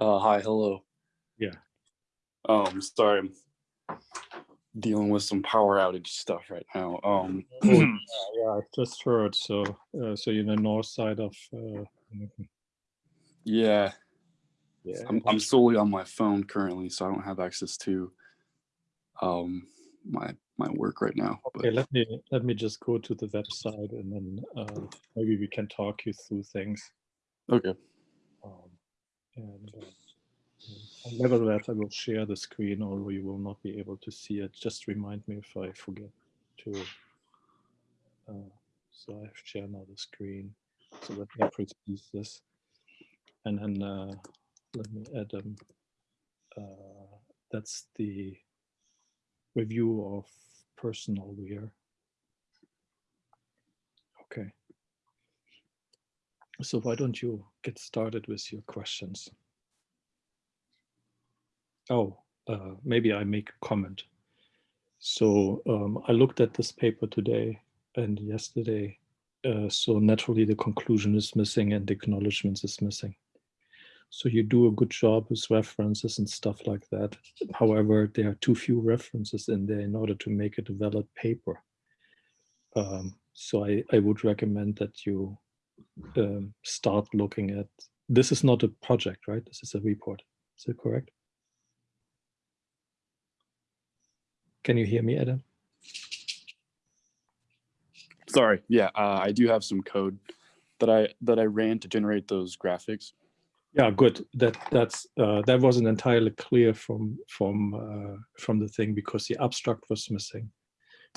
Uh, hi, hello. Yeah. Um, sorry, I'm dealing with some power outage stuff right now. Um, Yeah, I just heard. So, uh, so you're in the north side of. Uh, yeah, yeah. I'm, I'm solely on my phone currently, so I don't have access to um my my work right now. Okay, let me let me just go to the website and then uh, maybe we can talk you through things. okay, Um, and uh, nevertheless, I will share the screen, although you will not be able to see it. Just remind me if I forget to. Uh, so I have share now the screen. So let me proceed this, and then uh, let me add um. Uh, that's the review of personal wear. Okay. So why don't you get started with your questions? Oh, uh, maybe I make a comment. So um, I looked at this paper today and yesterday. Uh, so naturally the conclusion is missing and the acknowledgements is missing. So you do a good job with references and stuff like that. However, there are too few references in there in order to make it a valid paper. Um, so I, I would recommend that you um, start looking at, this is not a project, right? This is a report. Is it correct? Can you hear me, Adam? sorry. Yeah, uh, I do have some code that I that I ran to generate those graphics. Yeah, good. That that's uh, that wasn't entirely clear from from uh, from the thing because the abstract was missing.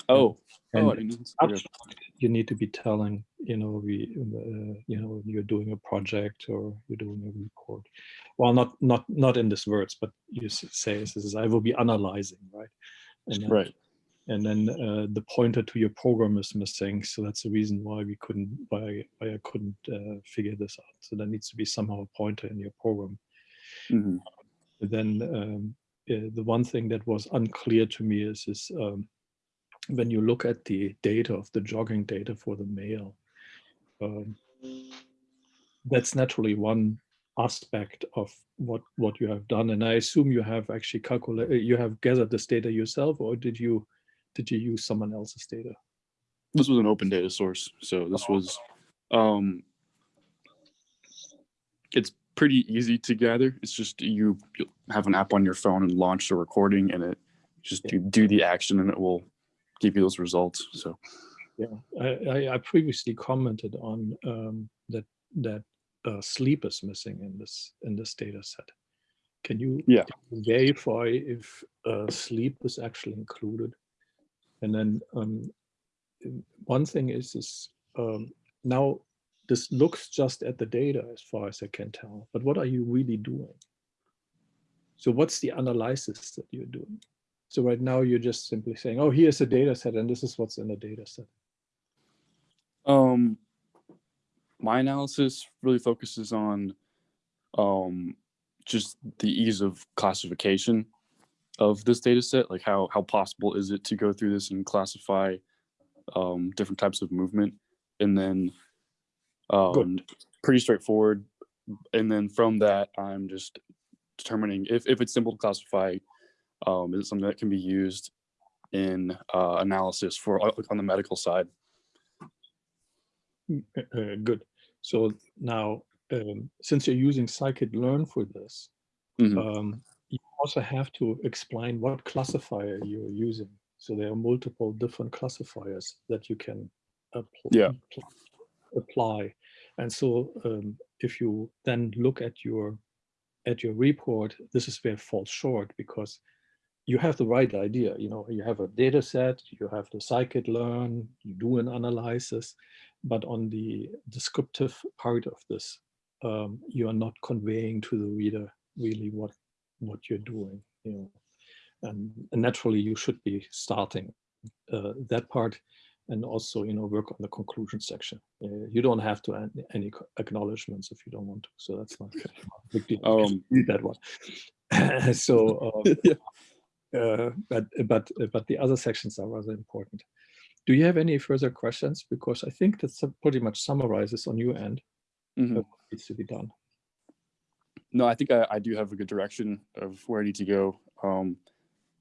Oh, And oh, I didn't. abstract, you need to be telling, you know, we, uh, you know, you're doing a project or you're doing a report. Well, not not not in these words, but you say this is I will be analyzing, right? And then, Right. and then uh, the pointer to your program is missing, so that's the reason why we couldn't why why I couldn't uh, figure this out. So there needs to be somehow a pointer in your program. Mhm. Then um, the one thing that was unclear to me is is um, when you look at the data of the jogging data for the male, um, that's naturally one aspect of what what you have done. And I assume you have actually calculated, you have gathered this data yourself, or did you did you use someone else's data? This was an open data source, so this was um it's pretty easy to gather. It's just you you have an app on your phone and launch the recording and it just Yeah. do, do the action and it will give you those results. So Yeah, I, I, I previously commented on um, that that uh, sleep is missing in this in this data set. Can you Yeah. verify if uh, sleep is actually included? And then um, one thing is is um, now this looks just at the data as far as I can tell, but what are you really doing? So what's the analysis that you're doing? So right now you're just simply saying, oh, here's a data set and this is what's in the data set. um my analysis really focuses on um just the ease of classification of this data set like how how possible is it to go through this and classify um different types of movement? And then um pretty straightforward. And then from that i'm just determining if, if it's simple to classify um is it something that can be used in uh, analysis for uh, on the medical side Uh, uh, good. So now, um, since you're using scikit-learn for this, Mhm. um, you also have to explain what classifier you're using. So there are multiple different classifiers that you can appl- Yeah. apply. And so um, if you then look at your at your report, this is where it falls short because you have the right idea. You know, you have a data set, you have the scikit-learn, you do an analysis, but on the descriptive part of this, um, you are not conveying to the reader really what what you're doing. You know, and, and naturally you should be starting uh, that part, and also you know work on the conclusion section. Uh, you don't have to add any acknowledgements if you don't want to. So that's not a big deal. Um, that one. so. Um, yeah. Uh, but but but the other sections are rather important. Do you have any further questions? Because I think that pretty much summarizes on your end Mhm. what needs to be done. No, I think I, I do have a good direction of where I need to go. Um,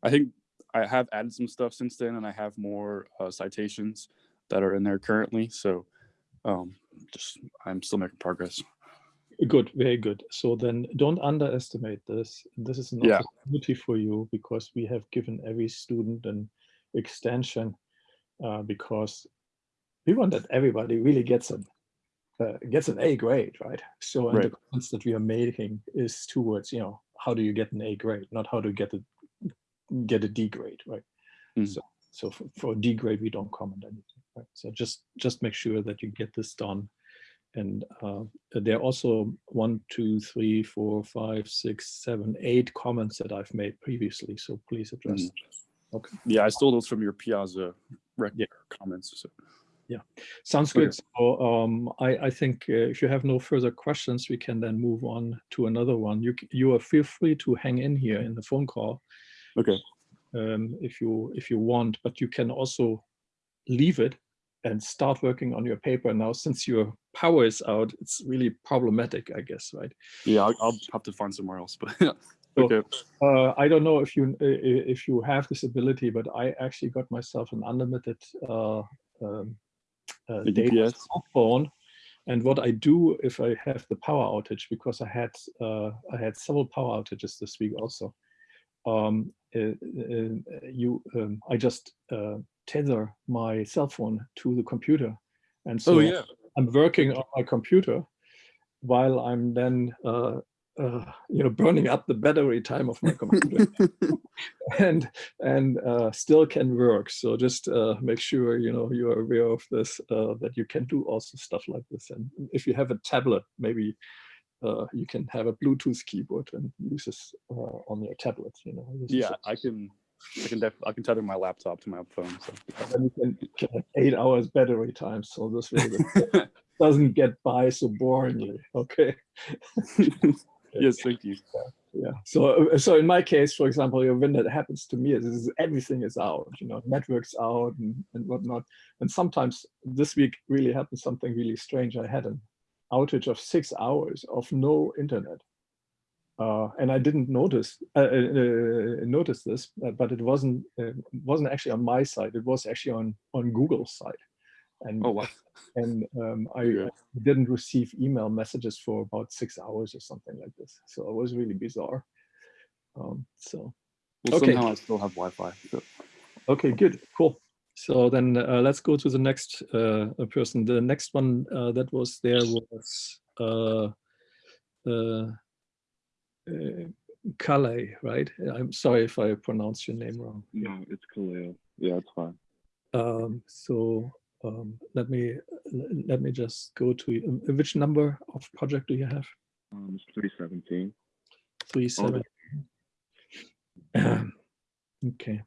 I think I have added some stuff since then, and I have more uh, citations that are in there currently. So, um, just I'm still making progress. Good, very good. So then don't underestimate this. This is an Yeah. opportunity for you because we have given every student an extension uh, because we want that everybody really gets an uh, gets an A grade, right? So Right. the comments that we are making is towards, you know, how do you get an A grade, not how to get a get a D grade, right? Mhm. So so for, for a D grade, we don't comment anything, right? So just just make sure that you get this done. And uh, there are also one, two, three, four, five, six, seven, eight comments that I've made previously. So please address. Them. Okay. Yeah, I stole those from your Piazza Yeah. comments. So. Sounds Okay. good. So um, I, I think uh, if you have no further questions, we can then move on to another one. You you are feel free to hang in here in the phone call Okay. um, if you if you want, but you can also leave it and start working on your paper now. Since your power is out, it's really problematic, I guess, right? Yeah, I'll, I'll have to find somewhere else. But So- okay. Uh, I don't know if you if you have this ability, but I actually got myself an unlimited uh, um, uh, data cell phone. And what I do if I have the power outage, because I had uh, I had several power outages this week also. Um, uh, uh, you, um, I just uh, tether my cell phone to the computer, and so Oh yeah. I'm working on my computer while I'm then, uh, uh, you know, burning up the battery time of my computer and and uh, still can work. So just uh, make sure you know you are aware of this uh, that you can do also stuff like this. And if you have a tablet, maybe uh, you can have a Bluetooth keyboard and use this uh, on your tablet. You know. Yeah, I can. I can def- I can tether my laptop to my phone. So. then you can, have eight hours battery time. So this it doesn't get by so boringly. Okay. yes, thank you. Yeah. So uh, so in my case, for example, when that happens to me, is, is everything is out. You know, networks out and, and whatnot. And sometimes this week really happened something really strange. I had an outage of six hours of no internet. Uh, and I didn't notice uh, uh, uh, notice this, uh, but it wasn't uh, wasn't actually on my side. It was actually on on Google's side, and Oh wow. and um, I Yeah. Didn't receive email messages for about six hours or something like this. So it was really bizarre. Um, so Well, Okay. somehow I still have Wi-Fi. So. okay, good, cool. So then uh, let's go to the next uh, uh, person. The next one uh, that was there was uh, uh, uh, Calais, right? I'm sorry if I pronounced your name wrong. No, it's Khalil. Yeah, it's fine. Um, so um, let me let me just go to um, which number of project do you have? Um, it's 317. Three seven. Okay,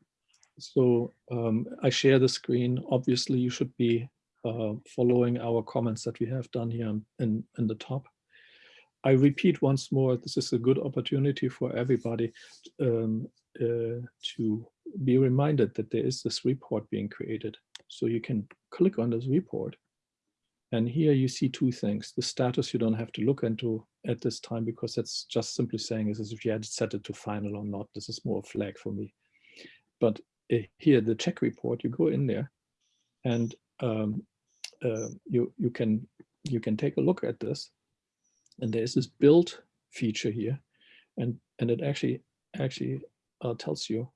so um, I share the screen. Obviously, you should be uh, following our comments that we have done here in, in the top. I repeat once more, this is a good opportunity for everybody um, uh, to be reminded that there is this report being created. So you can click on this report. And here you see two things. The status you don't have to look into at this time because that's just simply saying is if you had set it to final or not. This is more a flag for me. But uh, here, the check report, you go in there and um, uh, you, you, can, you can take a look at this. And there's this build feature here. And, and it actually, actually uh, tells you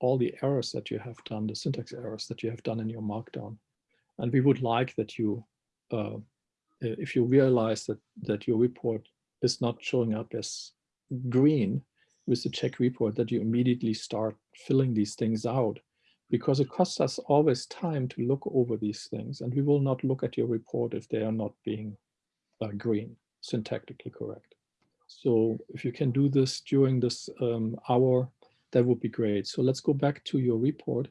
all the errors that you have done, the syntax errors that you have done in your markdown. And we would like that you, uh, if you realize that, that your report is not showing up as green with the check report, that you immediately start filling these things out because it costs us always time to look over these things and we will not look at your report if they are not being uh, green, syntactically correct. So if you can do this during this um, hour, that would be great. So let's go back to your report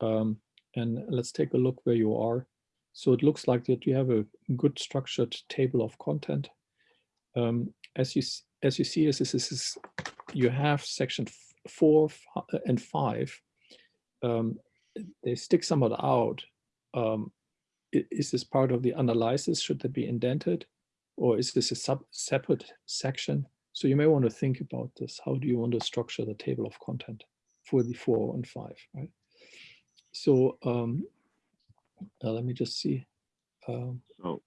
um, and let's take a look where you are. So it looks like that you have a good structured table of content. Um, as you as you see, as this is you have section four and five. Um, they stick somewhat out. Um, is this part of the analysis? Should that be indented, or is this a sub separate section? So you may want to think about this. How do you want to structure the table of content for the four and five, right? So um, uh, let me just see. Um, So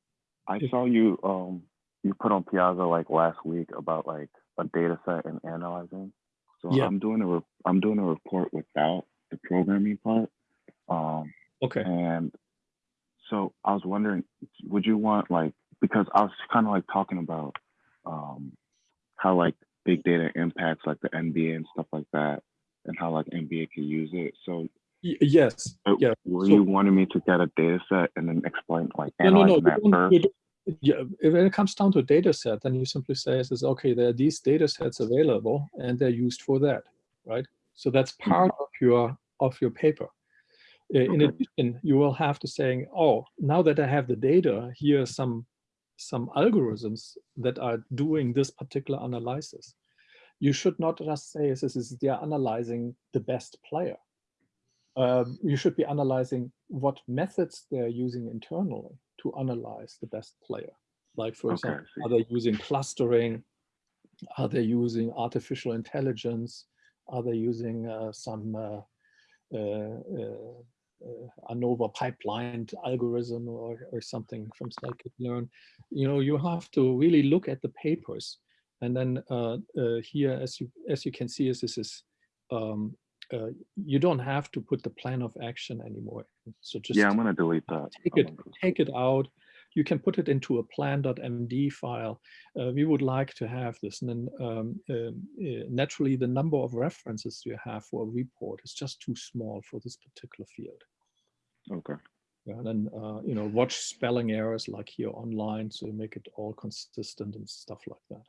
I If- saw you um you put on Piazza like last week about like a data set and analyzing. So Yeah. I'm doing a re- I'm doing a report without the programming part. Um okay. and so I was wondering, would you want like because I was kind of like talking about um how like big data impacts like the NBA and stuff like that, and how like NBA can use it. So yes. uh, Yeah. were so- you wanting me to get a data set and then explain like No, no, no. analyzing that first? Yeah, if it comes down to a data set, then you simply say, "Is okay, there are these data sets available and they're used for that, right? So that's part of your of your paper. In Okay. addition, you will have to saying, oh, now that I have the data, here are some some algorithms that are doing this particular analysis. You should not just say this is they are analyzing the best player. Um, you should be analyzing what methods they're using internally to analyze the best player. Like for Okay, example, are they using clustering? Are they using artificial intelligence? Are they using uh, some uh, uh, uh, ANOVA pipelined algorithm or, or something from scikit-learn? You know, you have to really look at the papers. And then uh, uh, here, as you as you can see, is this is um, uh, you don't have to put the plan of action anymore. So just yeah, I'm gonna delete that. take it, take it out. You can put it into a plan.md file. Uh, we would like to have this. And then um, um, uh, naturally, the number of references you have for a report is just too small for this particular field. Okay. Yeah, and then, uh, you know, watch spelling errors like here online, so make it all consistent and stuff like that.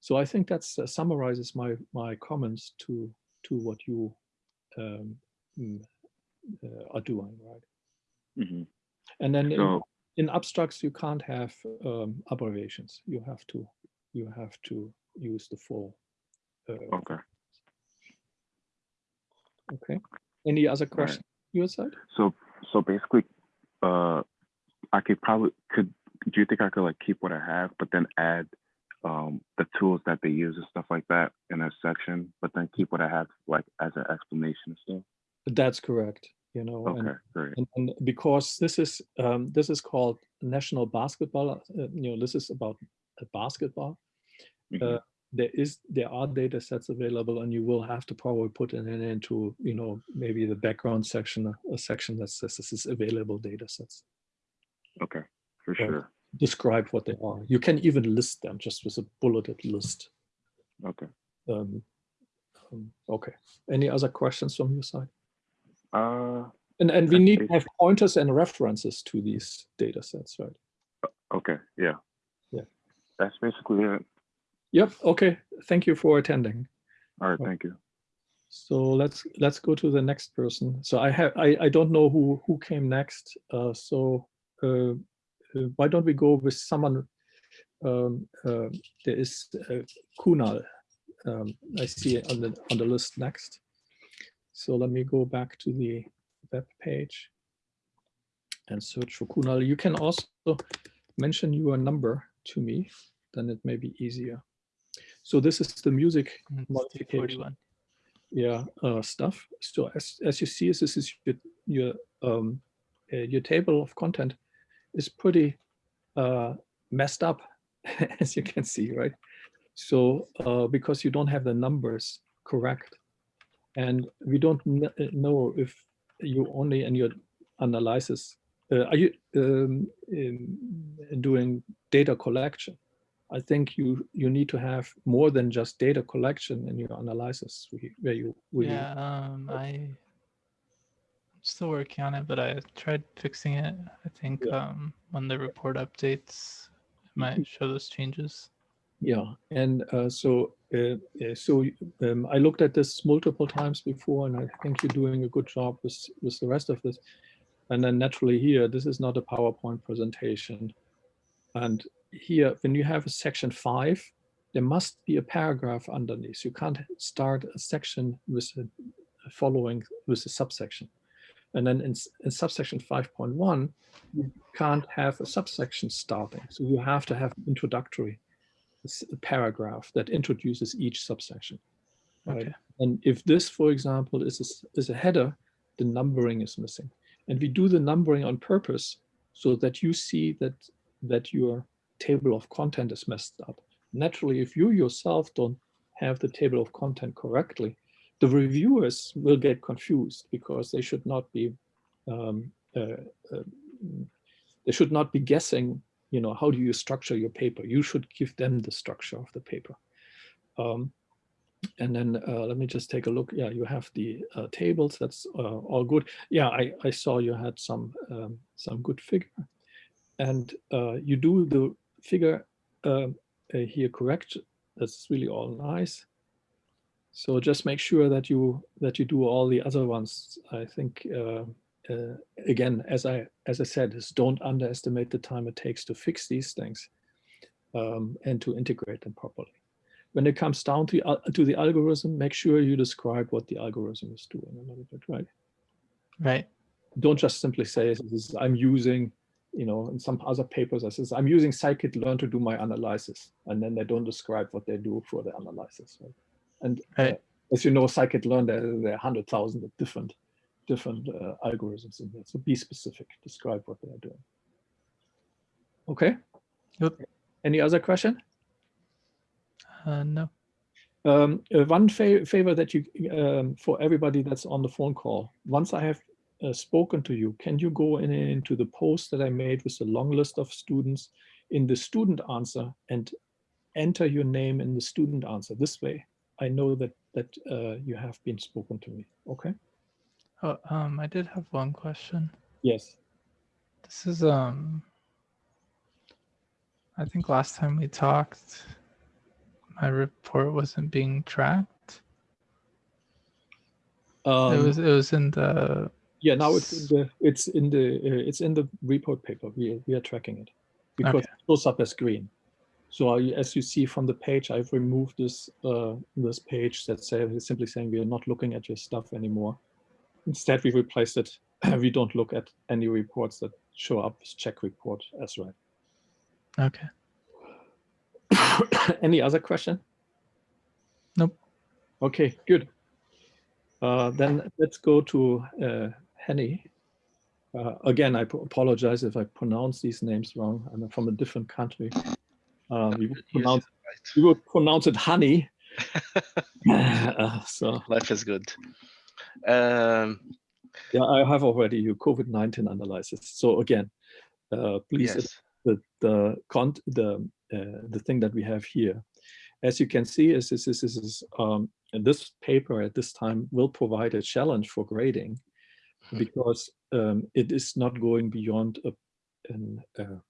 So I think that uh, summarizes my my comments to to what you um, mm, uh, are doing, right? hmm And then So in abstracts, you can't have um, abbreviations. You have to you have to use the full. Uh, okay. okay. Any other question questions your side? So so basically, uh, I could probably could. Do you think I could like keep what I have, but then add um the tools that they use and stuff like that in a section, but then keep what I have like as an explanation and stuff? That's correct. You know, and great. and, and because this is um, this is called national basketball uh, you know this is about uh, basketball Mhm. uh, there is there are data sets available and you will have to probably put it in into you know maybe the background section a section that says this is available data sets Okay, for sure. describe what they are you can even list them just with a bulleted list Okay. um, um, okay any other questions from your side Uh, and and we need to have pointers and references to these data sets right okay, yeah. Yeah. That's basically it. Yep. Okay. Thank you for attending. All right, thank you. So let's let's go to the next person. So I have I, I don't know who who came next. Uh, so uh, uh, why don't we go with someone? Um, uh, there is uh, Kunal. Um, I see it on the on the list next. So let me go back to the web page and search for Kunal. You can also mention your number to me, then it may be easier. So this is the music Mm, it's modification. yeah uh, stuff. So as as you see, this is your your um, uh, your table of content is pretty uh, messed up, as you can see, right? So uh, because you don't have the numbers correct, and we don't uh, know if you only in your analysis uh, are you um, doing data collection. I think you you need to have more than just data collection in your analysis where you really Yeah, um, I I'm still working on it, but I tried fixing it. I think Yeah. um, when the report updates, it might show those changes. Yeah, and uh, so uh, uh, so um, I looked at this multiple times before, and I think you're doing a good job with with the rest of this. And then naturally here, this is not a PowerPoint presentation, and here when you have a section five, there must be a paragraph underneath. You can't start a section with a following with a subsection. And then in, in subsection 5.1, you can't have a subsection starting. So you have to have introductory paragraph that introduces each subsection. Right? Okay. And if this, for example, is a, is a header, the numbering is missing. And we do the numbering on purpose so that you see that, that your table of content is messed up. Naturally, if you yourself don't have the table of content correctly, the reviewers will get confused because they should not be um, uh, uh, they should not be guessing you know how do you structure your paper? You should give them the structure of the paper. Um, and then uh, let me just take a look. Yeah you have the uh, tables. That's uh, all good. Yeah I, I saw you had some um, some good figure. And uh, you do the figure um, uh, here correct. That's really all nice. So just make sure that you that you do all the other ones. I think uh, again, as I as I said, is don't underestimate the time it takes to fix these things um, and to integrate them properly. When it comes down to uh, to the algorithm, make sure you describe what the algorithm is doing a little bit, right? Right. Don't just simply say is, I'm using, you know, in some other papers, I says I'm using scikit-learn to do my analysis, and then they don't describe what they do for the analysis. Right? And Right. uh, as you know, scikit-learn, there, there are hundred thousand of different different uh, algorithms in there. So be specific, describe what they are doing. Okay. Yep. Any other question? Uh, no. Um, uh, one fa favor that you, um, for everybody that's on the phone call, once I have uh, spoken to you, can you go in into the post that I made with the long list of students in the student answer and enter your name in the student answer. This way, I know that that uh, you have been spoken to me. Okay. Oh, um, I did have one question. Yes. This is um. I think last time we talked, my report wasn't being tracked. Um, it was it was in the yeah. Now it's in the it's in the uh, it's in the report paper. We we are tracking it because Okay. it shows up as green. So I, as you see from the page, I've removed this uh, this page that say simply saying we are not looking at your stuff anymore. Instead, we replaced it. we don't look at any reports that show up as check report as right. okay. Any other question? Nope. Okay, good. Uh, then let's go to uh, Henny. Uh, again, I apologize if I pronounce these names wrong. I'm from a different country. Uh, we, would pronounce, right. we would pronounce it honey. Uh, so Life is good. Um, yeah, I have already your COVID-19 analysis. So again, uh, please yes. the the the uh, the thing that we have here. As you can see, is this is this is um, this paper at this time will provide a challenge for grading because um, it is not going beyond a an, uh,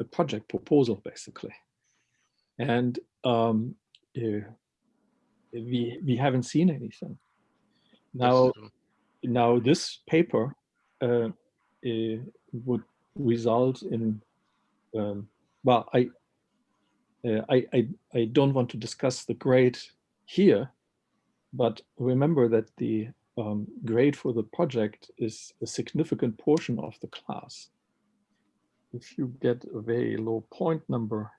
a project proposal basically, and um, uh, we we haven't seen anything. Now now this paper uh, uh, would result in um, well I, uh, I I I don't want to discuss the grade here but remember that the um, grade for the project is a significant portion of the class. If you get a very low point number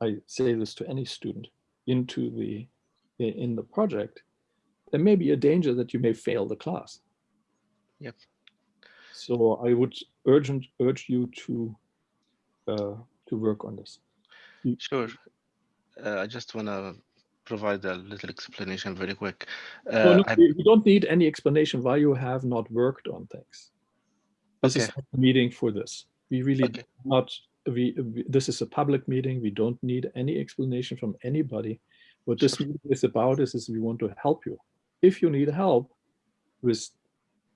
I say this to any student into the in the project there may be a danger that you may fail the class. Yep. So I would urgent urge you to uh, to work on this. Sure. Uh, I just want to provide a little explanation very quick. Uh, no, you don't need any explanation why you have not worked on things. This is Okay. not a meeting for this. We really Okay. not. We, we this is a public meeting. We don't need any explanation from anybody. What this meeting is about is, is we want to help you. If you need help with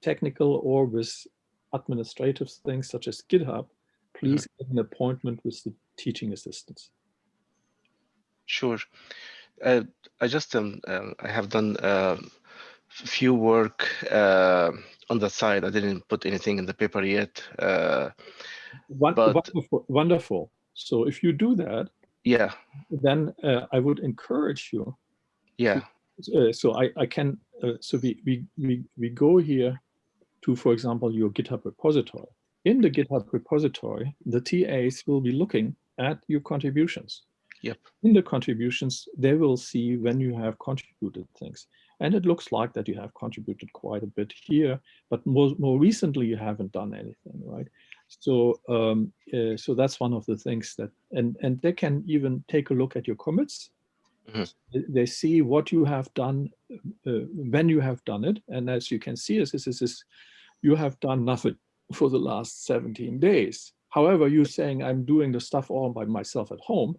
technical or with administrative things such as GitHub, please get an appointment with the teaching assistants. Sure. Uh, I just um, uh, I have done uh, few work uh, on the side. I didn't put anything in the paper yet. Uh, But- wonderful, wonderful. So if you do that, yeah, then uh, I would encourage you. yeah, Uh, so I, I can, uh, so we, we, we, we go here to, for example, your GitHub repository. In the GitHub repository, the TAs will be looking at your contributions. Yep. In the contributions, they will see when you have contributed things. And it looks like that you have contributed quite a bit here, but more, more recently you haven't done anything, right? So, um, uh, so that's one of the things that, and, and they can even take a look at your commits. Mhm. They- They see what you have done, uh, when you have done it. And as you can see, is this is, is you have done nothing for the last 17 days. However, you're saying I'm doing the stuff all by myself at home.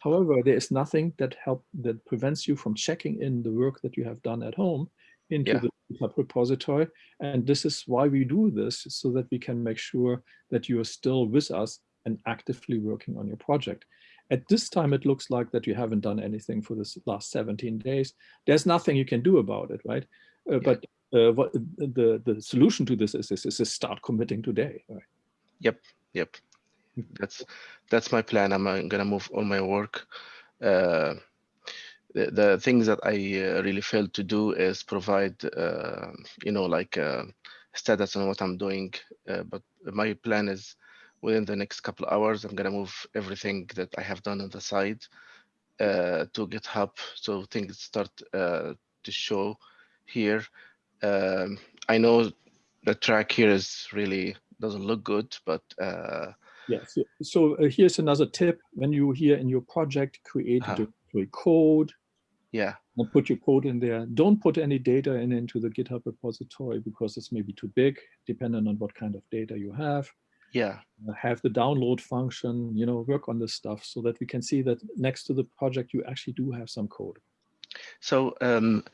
However, there is nothing that help that prevents you from checking in the work that you have done at home into Yeah. the GitHub repository. And this is why we do this, so that we can make sure that you are still with us and actively working on your project. At this time, it looks like that you haven't done anything for this last 17 days. There's nothing you can do about it, right? Uh, Yeah. But uh, what the, the solution to this is, is, is to start committing today, right? Yep. That's that's my plan. I'm uh, gonna move all my work. Uh, the, the things that I uh, really failed to do is provide, uh, you know, like uh, status on what I'm doing. Uh, but my plan is within the next couple of hours, I'm gonna move everything that I have done on the side uh, to GitHub, so things start uh, to show here. Um, I know the track here is really doesn't look good, but uh, Yes. So, uh, here's another tip. When you here in your project create a directory code yeah, and put your code in there, don't put any data in into the GitHub repository because it's maybe too big, depending on what kind of data you have. Yeah, Uh, Have the download function, you know, work on this stuff so that we can see that next to the project, you actually do have some code. So um,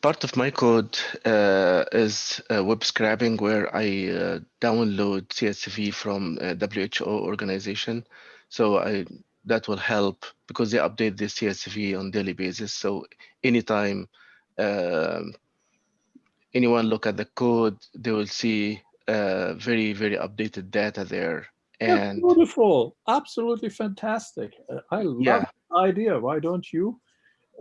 part of my code uh, is uh, web scrapping, where I uh, download CSV from WHO organization. So I that will help because they update the CSV on daily basis. So anytime um, anyone look at the code, they will see uh, very very updated data there. And beautiful, absolutely fantastic. Uh, I love Yeah. the idea. Why don't you?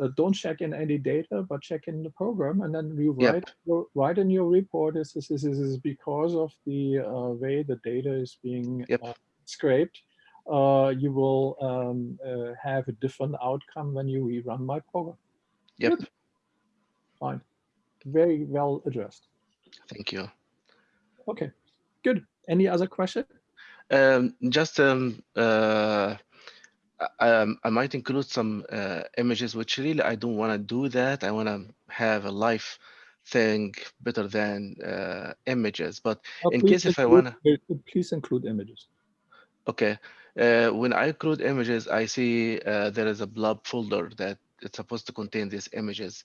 Uh, don't check in any data, but check in the program, and then you Yep. write your, write in your report. This is this is, is because of the uh, way the data is being Yep. uh, scraped. Uh, you will um, uh, have a different outcome when you rerun my program. yep, Fine, very well addressed. thank you. Okay, good. Any other question? Um, just um, uh, I, um, I might include some uh, images, which really I don't want to do that. I want to have a live thing better than uh, images. But Uh, In case if I wanna- uh, please include images. okay, uh, when I include images, I see uh, there is a blob folder that it's supposed to contain these images.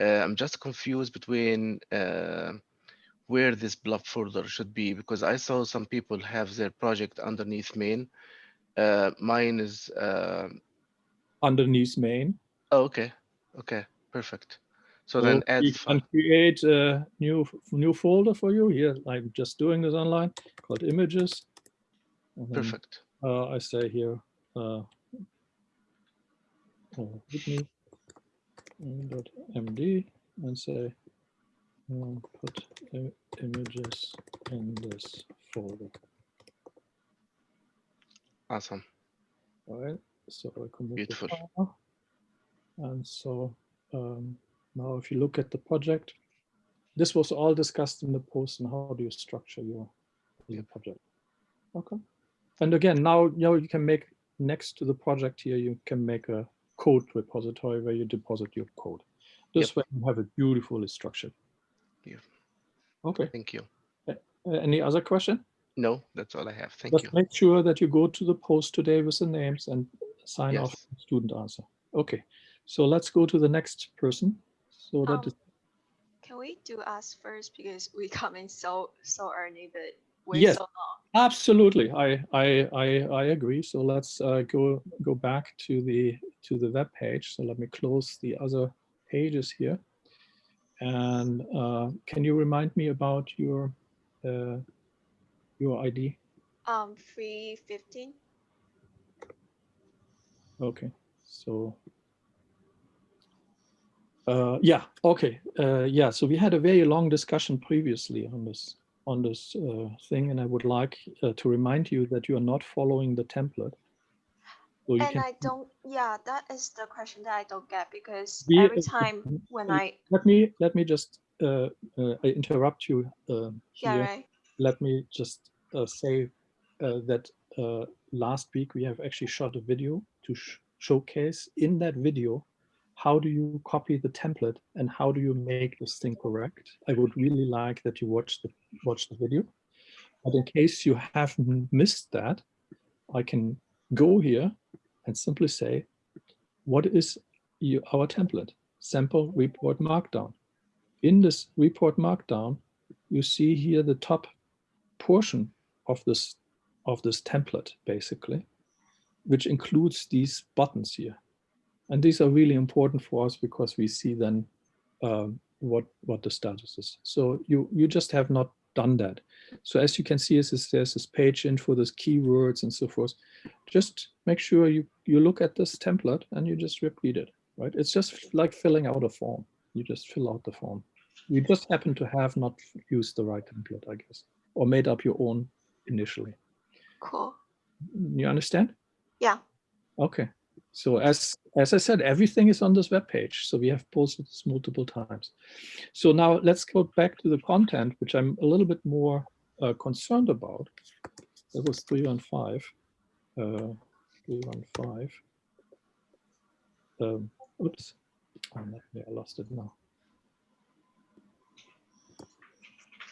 Uh, I'm just confused between uh, where this blob folder should be because I saw some people have their project underneath main. Uh, mine is uh, underneath main. Oh, okay. Okay. Perfect. So So then add can create a new new folder for you here. I'm just doing this online called images. And then, Perfect. Uh, I say here, uh, uh, md and say uh, put images in this folder. Awesome. All right. So I commit the Beautiful. And so um, now if you look at the project, this was all discussed in the post and how do you structure your, your project. Okay. And again, now, now you can make next to the project here, you can make a code repository where you deposit your code. This way you have a beautifully structured. Yeah. Okay. Thank you. Uh, Any other question? No, that's all I have. Thank Just you. make sure that you go to the post today with the names and sign off student answer. Okay, so let's go to the next person. So that Um, is, Can we do us first because we come in so so early, but we're Yes. so long. absolutely, I, I, I, I agree. So let's uh, go, go back to the, to the web page. So let me close the other pages here. And uh, can you remind me about your, uh, your ID? Um, free fifteen. Okay, so. Uh, yeah, okay, uh, yeah, so we had a very long discussion previously on this, on this uh, thing, and I would like uh, to remind you that you are not following the template. So So you And can I don't, yeah, that is the question that I don't get because We- every time when uh, I, let me let me just uh, uh, I interrupt you um, yeah, here. right, Let me just uh, say uh, that uh, last week we have actually shot a video to sh showcase in that video how do you copy the template and how do you make this thing correct. I would really like that you watch the watch the video. But in case you have missed that, I can go here and simply say, what is you, our template? Sample report markdown. In this report markdown, you see here the top portion of this of this template, basically, which includes these buttons here. And these are really important for us because we see then um, what what the status is. So you you just have not done that. So as you can see, is there's this page info, there's keywords and so forth. Just make sure you you look at this template and you just repeat it. Right? It's just like filling out a form. You just fill out the form. You just happen to have not used the right template, I guess, or made up your own initially. cool. You understand? Yeah, Okay. So as as I said, everything is on this web page. So we have posted this multiple times. So now let's go back to the content, which I'm a little bit more uh, concerned about. That was three 315. Uh, 315. Um, oops. Oh, I lost it now.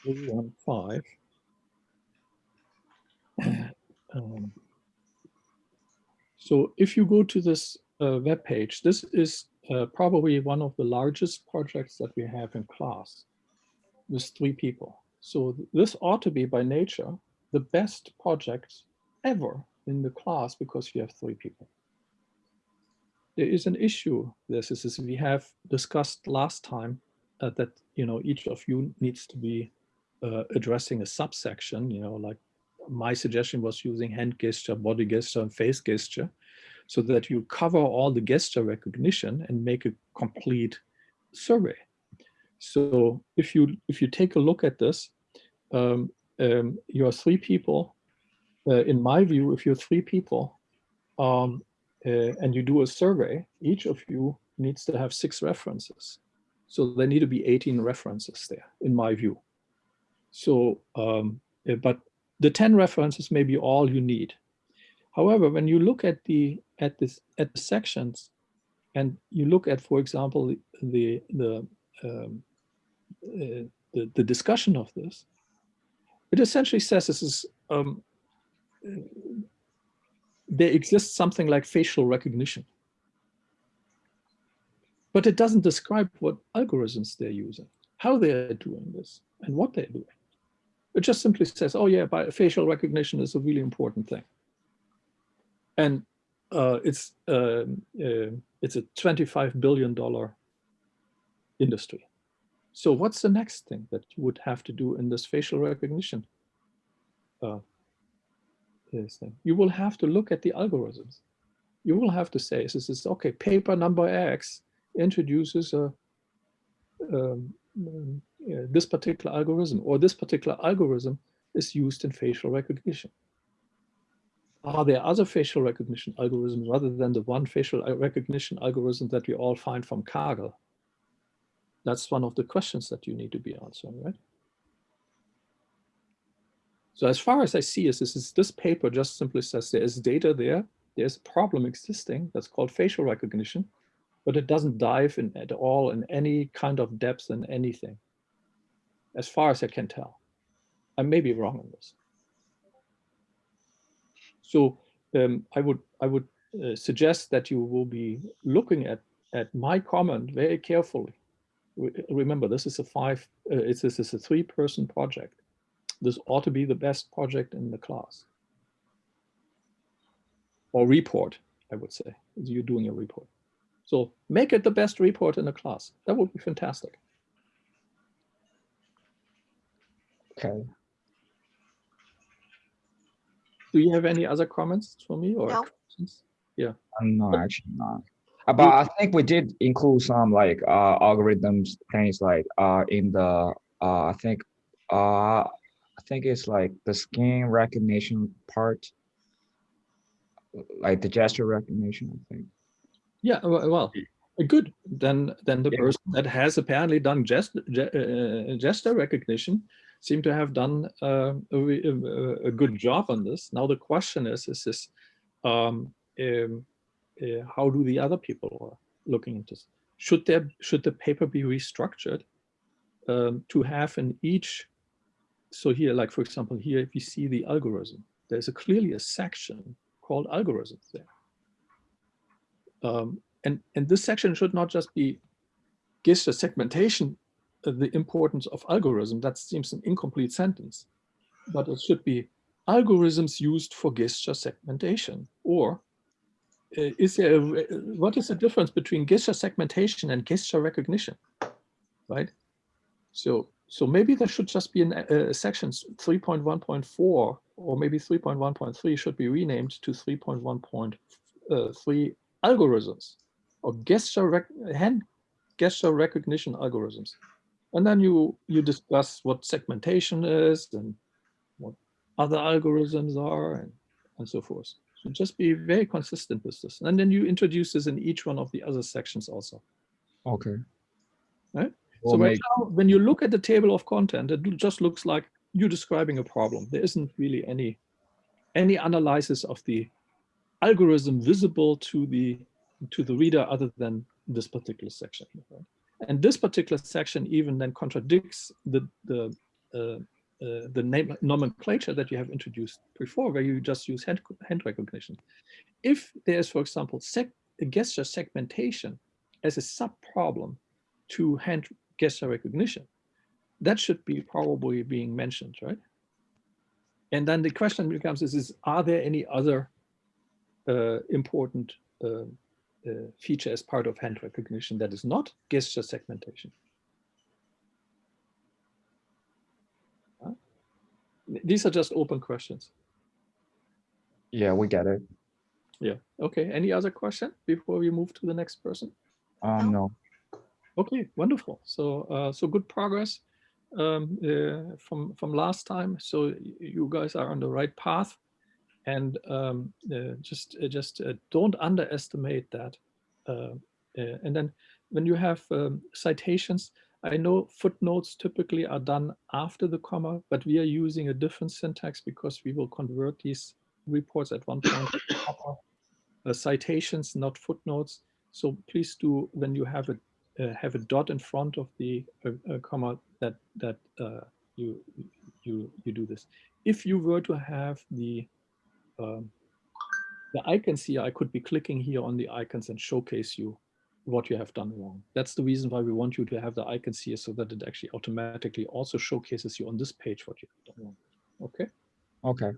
315. Um, so if you go to this uh, web page, this is uh, probably one of the largest projects that we have in class with three people. So th- this ought to be by nature the best project ever in the class because you have three people. There is an issue. This is, we have discussed last time uh, that you know each of you needs to be uh, addressing a subsection. You know, like my suggestion was using hand gesture, body gesture, and face gesture, so that you cover all the gesture recognition and make a complete survey. So if you if you take a look at this, um, um, you are three people. Uh, in my view, if you're three people um, uh, and you do a survey, each of you needs to have six references. So there need to be 18 references there, in my view. So, um, uh, but the 10 references may be all you need. However, when you look at the at this at the sections, and you look at, for example, the the um, uh, the, the discussion of this, it essentially says this is um, there exists something like facial recognition, but it doesn't describe what algorithms they're using, how they're doing this, and what they're doing. It just simply says, oh yeah, by facial recognition is a really important thing. And uh, it's um, uh, it's a 25 billion dollar industry. So what's the next thing that you would have to do in this facial recognition? This thing? You will have to look at the algorithms. You will have to say, this is okay, paper number X introduces a um, um, yeah, this particular algorithm or this particular algorithm is used in facial recognition. Are there other facial recognition algorithms rather than the one facial uh, recognition algorithm that we all find from Kaggle? That's one of the questions that you need to be answering, right? So as far as I see is this is this paper just simply says there is data there, there's a problem existing that's called facial recognition, but it doesn't dive in at all in any kind of depth in anything, as far as I can tell. I may be wrong on this. So um, I would I would uh, suggest that you will be looking at at my comment very carefully. Re- Remember, this is a five. Uh, it's this is a three-person project. This ought to be the best project in the class. Or report, I would say. You're doing a report. So make it the best report in the class. That would be fantastic. Okay. Do you have any other comments for me or No. questions? Uh, No, actually not. Uh, But I think we did include some like uh algorithms things like uh in the uh I think uh I think it's like the skin recognition part. like the gesture recognition, I think. Yeah, well, well, uh, good. Then, then the Yeah. person that has apparently done gest, ge- uh, gesture recognition seem to have done uh, a, a, a good job on this. Now the question is, is this, um, um, uh, how do the other people are looking into this? Should there, should the paper be restructured um, to have in each? So here, like for example, here, if you see the algorithm, there's a clearly a section called algorithms there. Um, and, and this section should not just be gives gesture segmentation, the importance of algorithm, that seems an incomplete sentence, but it should be algorithms used for gesture segmentation, or uh, is there, a, what is the difference between gesture segmentation and gesture recognition, right? So, so maybe there should just be an, uh, sections 3.1.4 or maybe 3.1.3 should be renamed to 3.1.3 uh, algorithms or gesture rec hand gesture recognition algorithms. And then you you discuss what segmentation is and what other algorithms are and, and so forth. So just be very consistent with this. And then you introduce this in each one of the other sections also. Okay. Right? So right now, when you look at the table of content, it just looks like you're describing a problem. There isn't really any any analysis of the algorithm visible to the to the reader other than this particular section. right? And this particular section even then contradicts the the uh, uh, the name nomenclature that you have introduced before, where you just use hand, hand recognition. If there's, for example, seg gesture segmentation as a sub problem to hand gesture recognition, that should be probably being mentioned, right? And then the question becomes is, is are there any other uh, important uh, uh, feature as part of hand recognition that is not gesture segmentation? Huh? These are just open questions. Yeah, we get it. Yeah. Okay. Any other question before we move to the next person? Um, no. Okay, wonderful. So, uh, so good progress um, uh, from from last time. So you guys are on the right path, and um, uh, just uh, just uh, don't underestimate that. Uh, and then when you have um, citations, I know footnotes typically are done after the comma, but we are using a different syntax because we will convert these reports at one point. citations, not footnotes. So please do when you have a have a dot in front of the uh, uh, comma that that uh, you you you do this. If you were to have the um, the icons here, I could be clicking here on the icons and showcase you what you have done wrong. That's the reason why we want you to have the icons here so that it actually automatically also showcases you on this page what you have done wrong. Okay. Okay.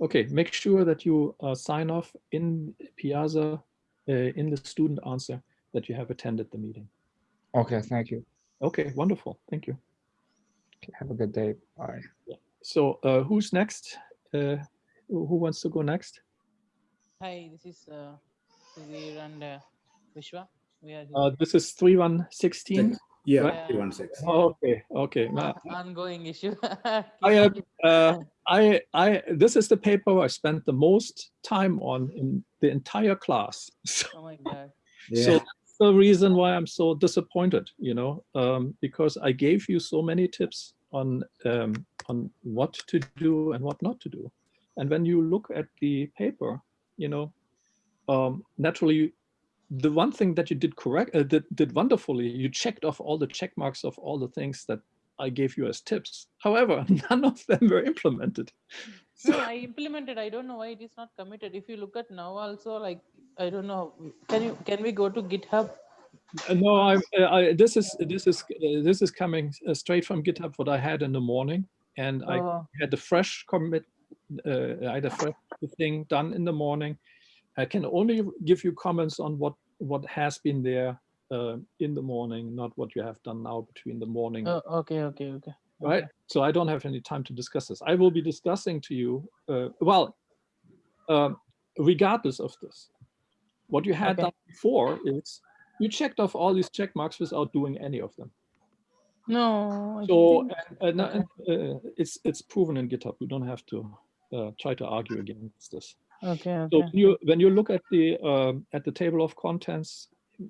Okay, make sure that you uh, sign off in Piazza, uh, in the student answer that you have attended the meeting. Okay. Thank you. Okay, wonderful. Thank you. Okay, have a good day. Bye. So uh, who's next? Uh, who who wants to go next? Hi, this is uh, Sudhir and uh, Vishwa. We are Uh, this is 3116. Yeah, Right. 316. Okay, okay. Ma- ongoing issue. I am, uh, I, I, this is the paper I spent the most time on in the entire class. So, oh my god. Yeah, that's the reason why I'm so disappointed, you know, um, because I gave you so many tips on, um, on what to do and what not to do. And when you look at the paper, you know, um, naturally, the one thing that you did correct, uh, did, did wonderfully, you checked off all the check marks of all the things that I gave you as tips. However, none of them were implemented. No, I implemented. I don't know why it is not committed. If you look at now also, like I don't know. Can you can we go to GitHub? Uh, No, I, uh, I, this is, this is, uh, this is coming straight from GitHub, what I had in the morning. And I Oh, had the fresh commit, uh, I had a fresh thing done in the morning. I can only give you comments on what, what has been there uh, in the morning, not what you have done now between the morning, oh, okay, okay, okay. right? okay. So I don't have any time to discuss this. I will be discussing to you, uh, well, regardless of this, what you had Okay. done before is you checked off all these check marks without doing any of them. No. I So think- and, and, uh, it's it's proven in GitHub. You don't have to uh, try to argue against this. Okay, So when you when you look at the um, at the table of contents,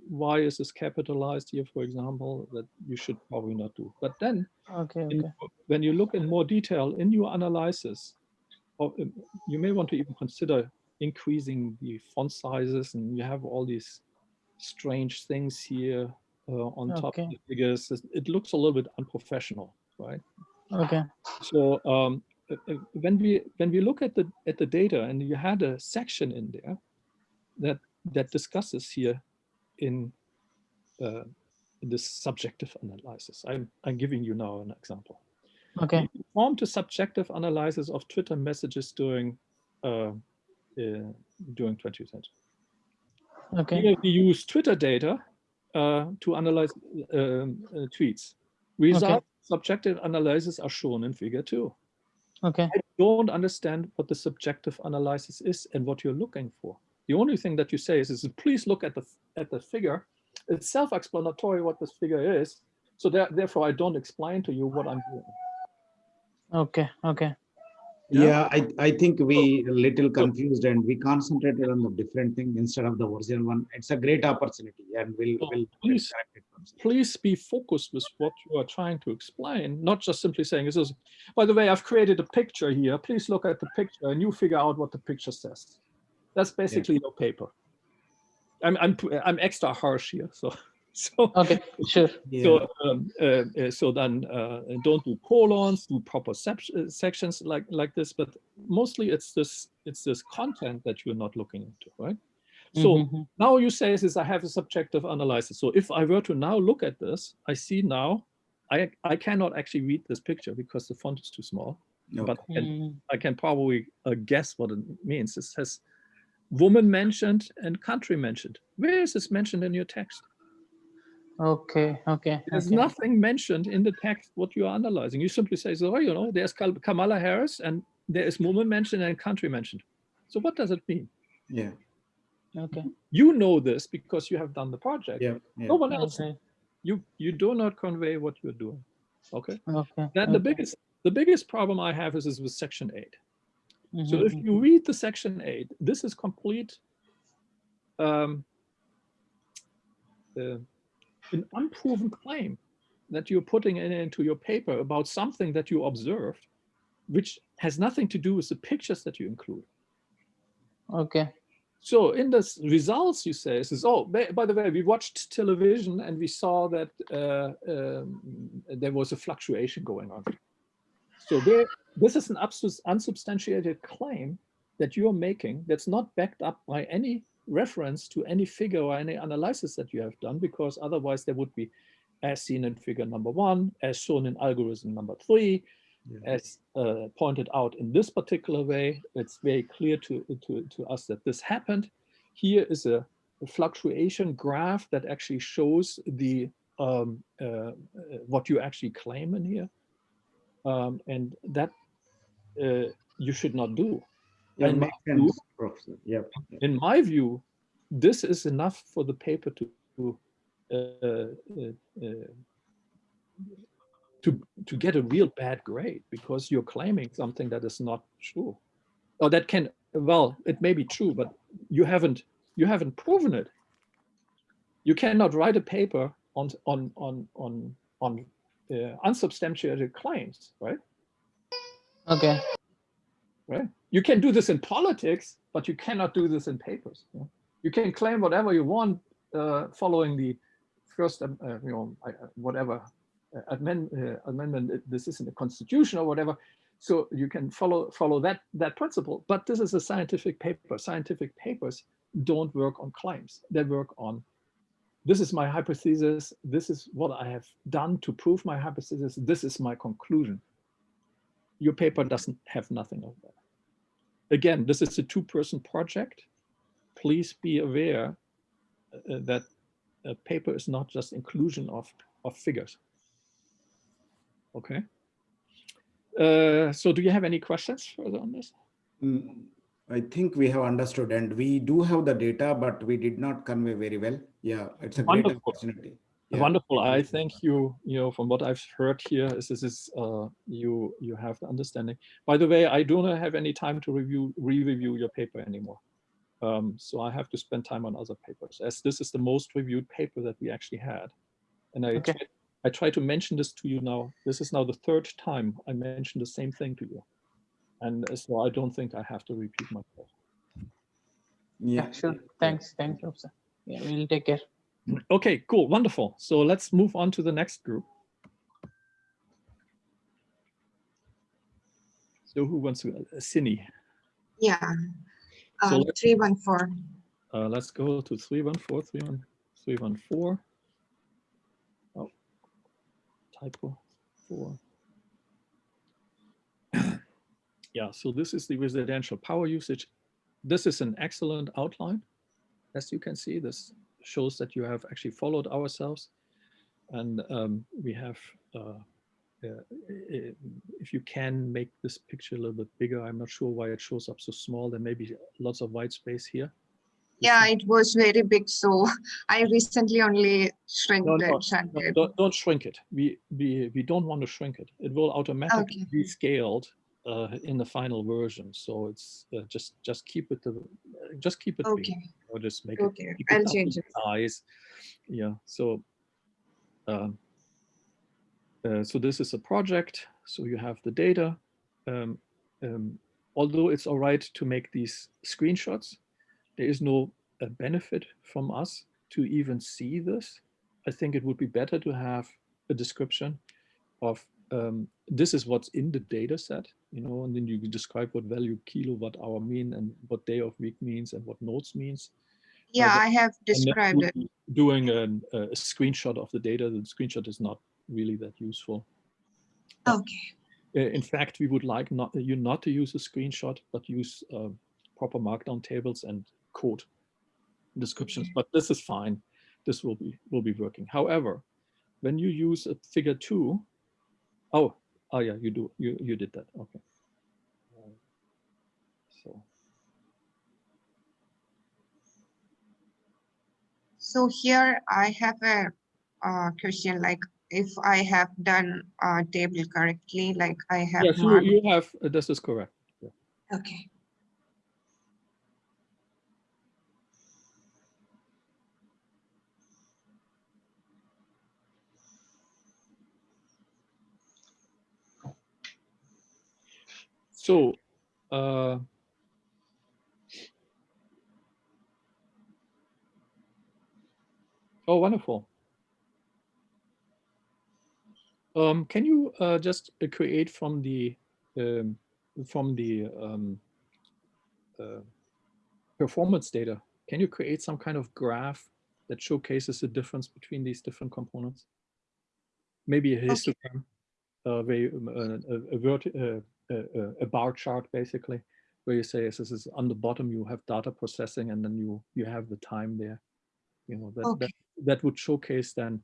why is this capitalized here, for example, that you should probably not do. But then Okay, in- okay. when you look in more detail in your analysis, um, you may want to even consider increasing the font sizes, and you have all these strange things here uh, on top of the figures. It- looks a little bit unprofessional, right? Okay. So um, uh, uh, when we when we look at the at the data, and you had a section in there that that discusses here in uh, in this subjective analysis. I'm I'm giving you now an example. Okay. We performed a subjective analysis of Twitter messages during uh, uh, during 2010. Okay. Here we use Twitter data uh, to analyze um, uh, tweets. Results subjective analysis are shown in figure two. Okay. I don't understand what the subjective analysis is and what you're looking for. The only thing that you say is, is please look at the at the figure. It's self-explanatory what this figure is. So that, therefore, I don't explain to you what I'm doing. Okay. Okay. Yeah. Yeah, I, I think we oh. a little confused and we concentrated on the different thing instead of the original one. It's a great opportunity and we'll, So we'll please- correct it once. Please be focused with what you are trying to explain, not just simply saying this is, by the way, I've created a picture here. Please look at the picture and you figure out what the picture says. That's basically your paper. I'm, I'm, I'm extra harsh here, so, so. Okay. Sure. Yeah. So, um, uh, uh, so then uh, don't do colons, do proper uh, sections like like this. But mostly it's this it's this content that you're not looking into, right? So Mhm. now you say is I have a subjective analysis. So if I were to now look at this, I see now I I cannot actually read this picture because the font is too small. But I can, Mm, I can probably uh, guess what it means. It says woman mentioned and country mentioned. Where is this mentioned in your text? Okay. Okay. There's okay. nothing mentioned in the text what you are analyzing. You simply say, so, oh, you know, there's Kamala Harris and there is woman mentioned and country mentioned. So what does it mean? Yeah, Okay. You know this because you have done the project. yeah, yeah. No one else. Okay. You you do not convey what you're doing. Okay. Okay. Then the biggest the biggest problem I have is, is with section eight. So Mhm, if you read the section eight, this is complete um, uh, an unproven claim that you're putting in, into your paper about something that you observed, which has nothing to do with the pictures that you include. Okay. So in the results, you say, says, oh, by, the way, we watched television and we saw that uh, um, there was a fluctuation going on. So there, this is an unsubstantiated claim that you're making that's not backed up by any reference to any figure or any analysis that you have done, because otherwise there would be as seen in figure number one, as shown in algorithm number three, Yeah. as uh, pointed out in this particular way, it's very clear to, to, to us that this happened. Here is a, a fluctuation graph that actually shows the um, uh, uh, what you actually claim in here. Um, and that uh, you should not do. Yeah, in my view- sense, Professor. Yeah. yeah. in my view, this is enough for the paper to to, uh, uh, uh, to to get a real bad grade because you're claiming something that is not true, or that can well it may be true, but you haven't you haven't proven it. You cannot write a paper on on on on on uh, unsubstantiated claims, right? Okay. Right? You can do this in politics, but you cannot do this in papers. yeah? You can claim whatever you want uh, following the first, um, uh, you know, uh, whatever uh, amend, uh, amendment this is in the constitution or whatever. So you can follow follow that that principle. But this is a scientific paper. Scientific papers don't work on claims. They work on this is my hypothesis. This is what I have done to prove my hypothesis. This is my conclusion your paper doesn't have nothing of that. Again, this is a two-person project. Please be aware uh, that a paper is not just inclusion of, of figures. Okay. Uh, so do you have any questions further on this? Mm, I think we have understood and we do have the data, but we did not convey very well. Yeah, it's a great opportunity. Yeah. Wonderful. I think you, you know, from what I've heard here is this is uh, you you have the understanding. By the way, I do not have any time to review re-review your paper anymore. Um, so I have to spend time on other papers as this is the most reviewed paper that we actually had. And I Okay. I try to mention this to you now. This is now the third time I mentioned the same thing to you. And uh, so I don't think I have to repeat myself. Yeah, sure. Thanks. Thanks, Professor. Yeah, we'll take care. Okay, cool, wonderful. So let's move on to the next group. So who wants to, uh, Yeah. So Um, three one four. uh, let's go to 314, 31 314. Oh, typo, four. Yeah, so this is the residential power usage. This is an excellent outline. As you can see, this shows that you have actually followed ourselves. And um, we have, uh, uh, if you can make this picture a little bit bigger, I'm not sure why it shows up so small. There may be lots of white space here. Yeah, it was very big, so I recently only shrank No, no, chart. no, don't, don't shrink it. We, we, we don't want to shrink it. It will automatically be scaled uh, in the final version. So it's uh, just, just keep it, the, just keep it big. Okay. Or just make Okay, it. keep I'll double change the Size. Yeah, so. um, uh, so this is a project. So you have the data. Um, um, although it's all right to make these screenshots, there is no uh, benefit from us to even see this. I think it would be better to have a description of um, this is what's in the data set, you know, and then you describe what value kilowatt hour mean and what day of week means and what nodes means. Yeah, Uh, I have described it. Doing an, a screenshot of the data, the screenshot is not really that useful. Okay. Uh, In fact, we would like not you not to use a screenshot, but use uh, proper markdown tables and code descriptions. But this is fine. This will be will be working. However, when you use a figure two, oh, oh yeah, you do you you did that. Okay. So So here I have a uh, question like if I have done a table correctly, like I have yes, you, marked- you have uh, this is correct. Yeah. Okay. So, uh, oh, wonderful. Um, can you uh, just uh, create from the um, from the um, uh, performance data? Can you create some kind of graph that showcases the difference between these different components? Maybe a histogram, uh, where you, um, uh, a, a, uh, a, a- a bar chart basically, where you say this is on the bottom you have data processing and then you you have the time there. You know that that, Okay. that would showcase then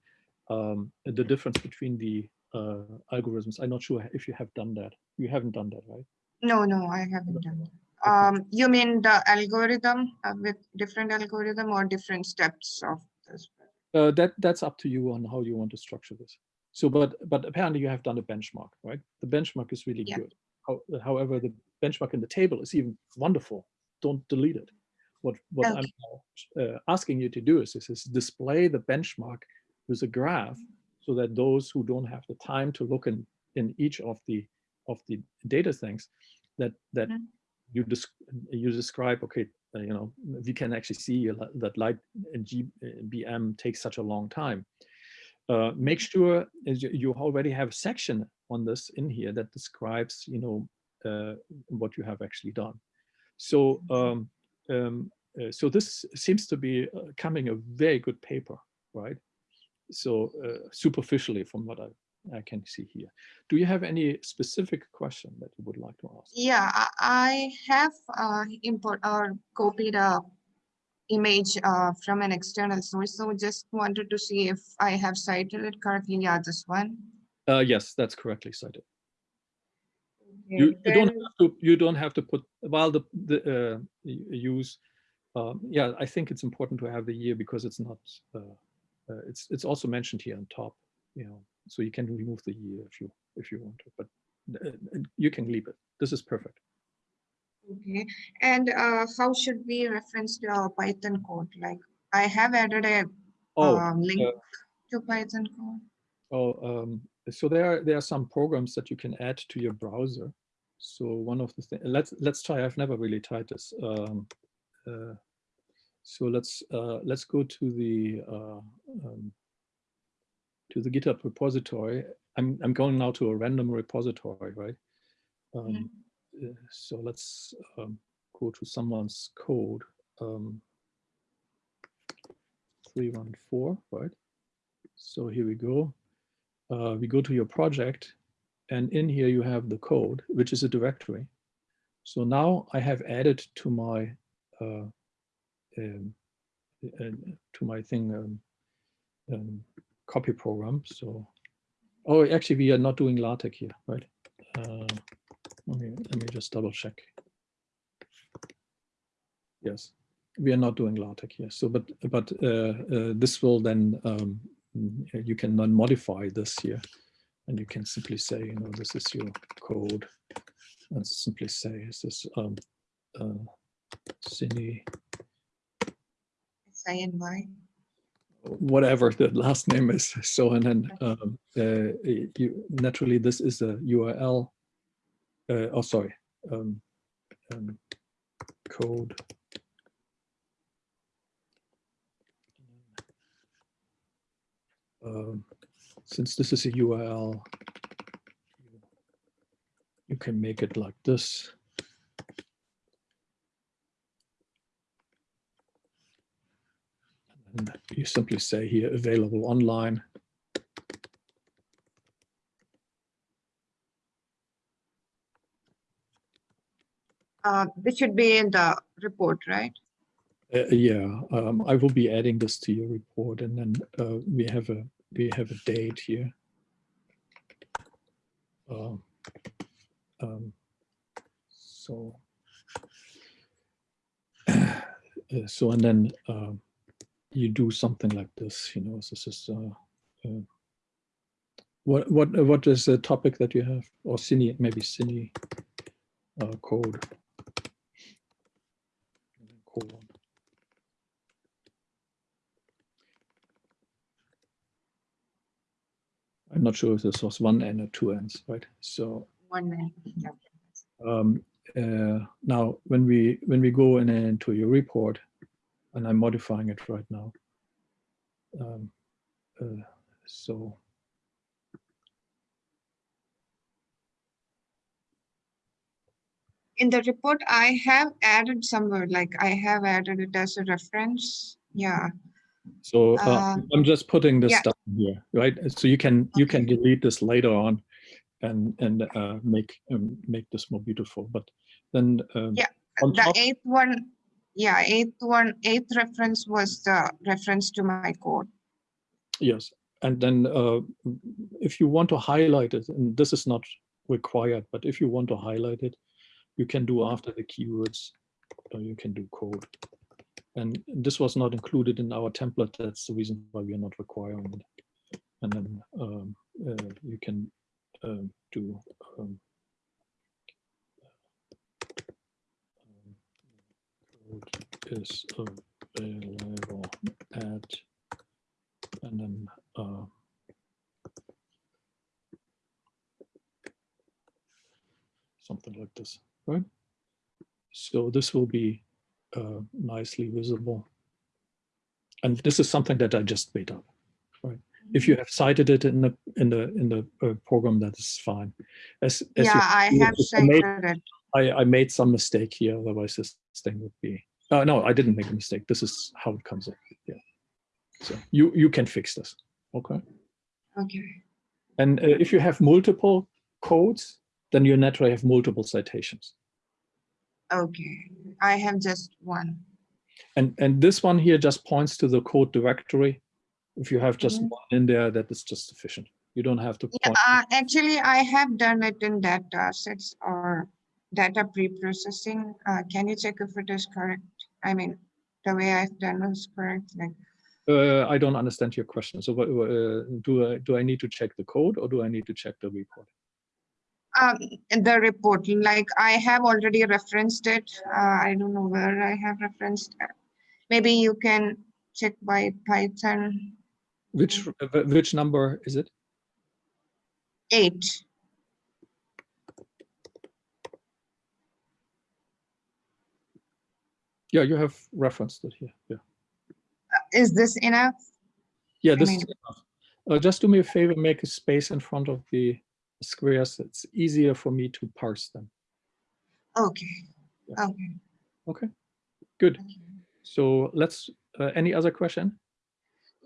um, the difference between the uh, algorithms. I'm not sure if you have done that. You haven't done that, right? No, no, I haven't done that. Um, you mean the algorithm uh, with different algorithm or different steps of this? Uh, that that's up to you on how you want to structure this. So, but but apparently you have done a benchmark, right? The benchmark is really Yeah. good. How, however, the benchmark in the table is even wonderful. Don't delete it. What what I'm uh, asking you to do is, is is display the benchmark with a graph, so that those who don't have the time to look in in each of the of the data things, that that Mhm. you desc you describe. Okay, uh, you know we can actually see that light in GBM takes such a long time. Uh, make sure you, already have a section on this in here that describes, you know, uh, what you have actually done. So, um, um, uh, so this seems to be uh, coming a very good paper, right? So uh, superficially from what I, I can see here. Do you have any specific question that you would like to ask? Yeah, I, I have uh, import or copied a image uh, from an external source. So just wanted to see if I have cited it correctly. Yeah, this one. Uh, yes, that's correctly cited. you, Okay, you don't have to you don't have to put while the the uh, use um, yeah i think it's important to have the year because it's not uh, uh, it's it's also mentioned here on top. You know, so you can remove the year if you if you want to, but uh, you can leave it. This is perfect. Okay, and uh, how should we reference our Python code? Like I have added a Oh, um, link uh, to Python code. Oh, um, so there are there are some programs that you can add to your browser. So one of the things let's let's try. I've never really tried this. Um, uh, so let's uh, let's go to the uh, um, to the GitHub repository. I'm I'm going now to a random repository, right? Um, uh, so let's um, go to someone's code. Um, 314, right? So here we go. Uh, we go to your project and in here you have the code, which is a directory. So now I have added to my uh, um, uh, to my thing um, um, copy program. So, oh, actually we are not doing LaTeX here, right? Uh, let me let me just double check. Yes, we are not doing LaTeX here. So, but but uh, uh, this will then um, you can then modify this here, and you can simply say, you know, this is your code, and simply say, is this um, uh, Cine, SINY. whatever the last name is. So, and then um, uh, you naturally this is a URL. Uh, oh, sorry, um, um, code um, since this is a URL, you can make it like this. And you simply say here available online. Uh, this should be in the report, right? Uh, yeah, um, I will be adding this to your report and then uh, we have a we have a date here. Um, um, so, uh, so and then um, you do something like this, you know, this is uh, what what what is the topic that you have or Cine maybe Cine uh, colon. I'm not sure if this was one N or two N's, right? So One minute. um, uh, now when we when we go in into your report, and I'm modifying it right now. Um, uh, so In the report, I have added somewhere, like I have added it as a reference. Yeah, so uh, Uh, I'm just putting this yeah. stuff here, right? So you can you can delete this later on, and and uh, make um, make this more beautiful. But then um, Yeah, the eighth one, yeah, eighth one, eighth reference was the reference to my code. Yes, and then uh, if you want to highlight it, and this is not required, but if you want to highlight it, you can do after the keywords, or you can do code. And this was not included in our template. That's the reason why we are not requiring it. And then um, uh, you can um, do um, um, code is available at and then uh, something like this, right? So this will be uh, nicely visible. And this is something that I just made up, right? If you have cited it in the in the in the uh, program, that is fine. As, as you Yeah, I have I made, cited it. I, I made some mistake here, otherwise this thing would be. Uh, no, I didn't make a mistake. This is how it comes up. Yeah. So you you can fix this. Okay. Okay, And uh, if you have multiple codes, then you naturally have multiple citations. okay. I have just one. And and this one here just points to the code directory. If you have just Mhm. one in there, that is just sufficient. You don't have to Yeah, uh, actually, I have done it in data sets or data pre-processing. Uh, can you check if it is correct? I mean, the way I've done is correct, like, Uh, I don't understand your question. So uh, do I, do I need to check the code or do I need to check the report? Um, the report, like I have already referenced it. Uh, I don't know where I have referenced. it. Maybe you can check by Python Which, uh, which number is it? eight. Yeah, you have referenced it here. Yeah. Is this enough? Yeah, I this mean- is enough. Uh, just do me a favor, make a space in front of the squares. It's easier for me to parse them. Okay, Yeah. okay. Okay, good. So let's, uh, any other question?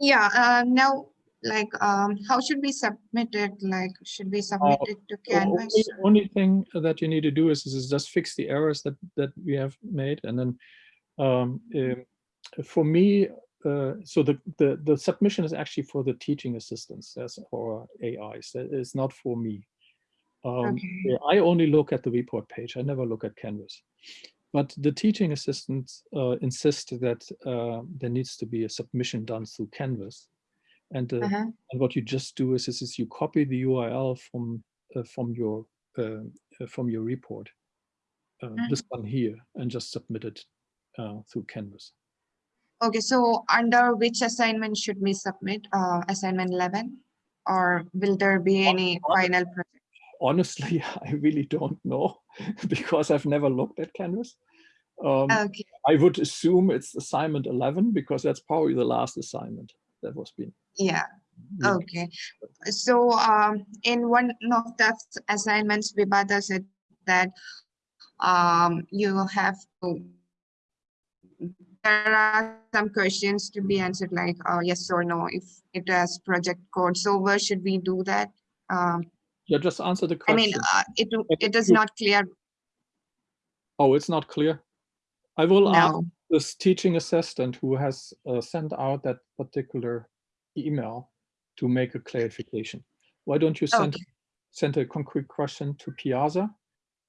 Yeah, uh, now, like, um, how should we submit it? Like, should we submit it to The only, Canvas? only thing that you need to do is, is just fix the errors that, that we have made. And then um, um, for me, uh, so the, the, the submission is actually for the teaching assistants as or AIs. It's not for me. Um, Okay. I only look at the report page. I never look at Canvas. But the teaching assistants uh, insist that uh, there needs to be a submission done through Canvas. And, uh, Uh-huh. and what you just do is, is, is you copy the URL from uh, from your uh, uh, from your report, uh, Mm. this one here, and just submit it uh, through Canvas. Okay, so under which assignment should we submit? Uh, assignment eleven? Or will there be any final project? Honestly, I really don't know because I've never looked at Canvas. Um, Okay, I would assume it's assignment 11 because that's probably the last assignment that was being. yeah, being- okay. So, um, in one of the assignments, Vibhata said that, um, you have to, there are some questions to be answered like, uh, yes or no, if it has project code. So where should we do that? Um, Yeah, just answer the question. I mean, uh, it, it is not clear Oh, it's not clear. I will ask this teaching assistant who has uh, sent out that particular email to make a clarification. Why don't you send, Okay. send a concrete question to Piazza?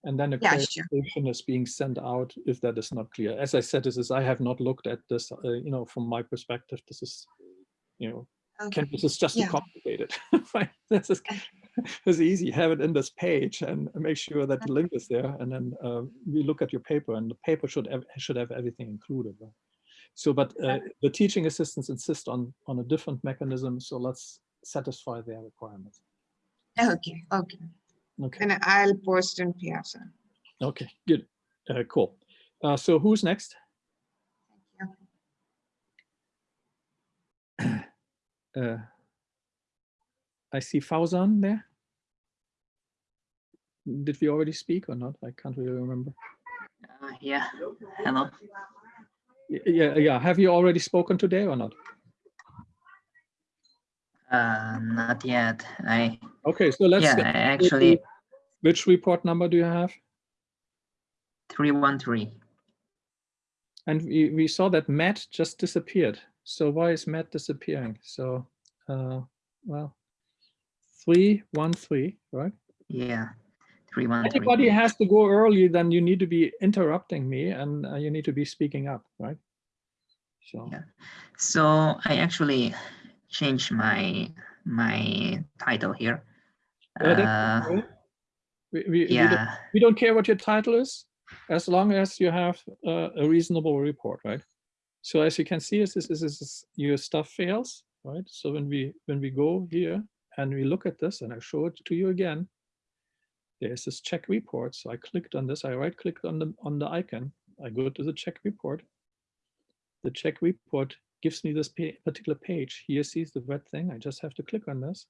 And then a Yeah, sure. is being sent out if that is not clear. As I said, this is, I have not looked at this, uh, you know, from my perspective, this is, you know, Okay. this is just too complicated. Right? This is, it's easy, have it in this page and make sure that the link is there. And then uh, we look at your paper and the paper should have, should have everything included. Right? So, but uh, the teaching assistants insist on, on a different mechanism. So let's satisfy their requirements. Okay, okay. Okay, And I'll post in Piazza. okay, good, uh, cool. Uh, so who's next? Uh, I see Fauzan there. Did we already speak or not? I can't really remember. Uh, yeah, hello. Yeah, yeah. Have you already spoken today or not? Uh, not yet. I Okay, so let's. yeah, get I into actually Which report number do you have? three one three. And we, we saw that Matt just disappeared. So why is Matt disappearing? So, uh, well, three, one, three, right? Yeah, three one three. Anybody has to go early, then you need to be interrupting me and uh, you need to be speaking up, right? So, Yeah. So I actually changed my my title here. Yeah, Uh. We, we, we, don't, we don't care what your title is, as long as you have uh, a reasonable report, right? So as you can see, is this is, is, is your stuff fails, right? So when we when we go here and we look at this, and I show it to you again, there's this check report. So I clicked on this. I right clicked on the on the icon. I go to the check report. The check report gives me this pa- particular page. Here sees the red thing. I just have to click on this,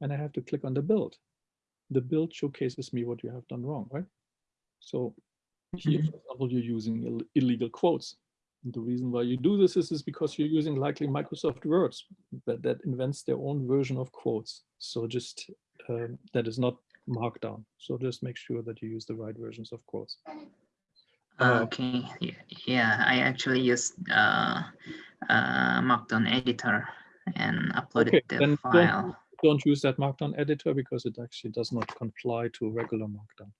and I have to click on the build. The build showcases me what you have done wrong, right? So here, for example, you're using ill- illegal quotes. And the reason why you do this is, is because you're using likely Microsoft Words that, that invents their own version of quotes. So just um, that is not markdown. So just make sure that you use the right versions of quotes. Uh, okay. Yeah, I actually used uh, uh, Markdown editor and uploaded Okay, the file. Don't use that Markdown editor because it actually does not comply to regular Markdown.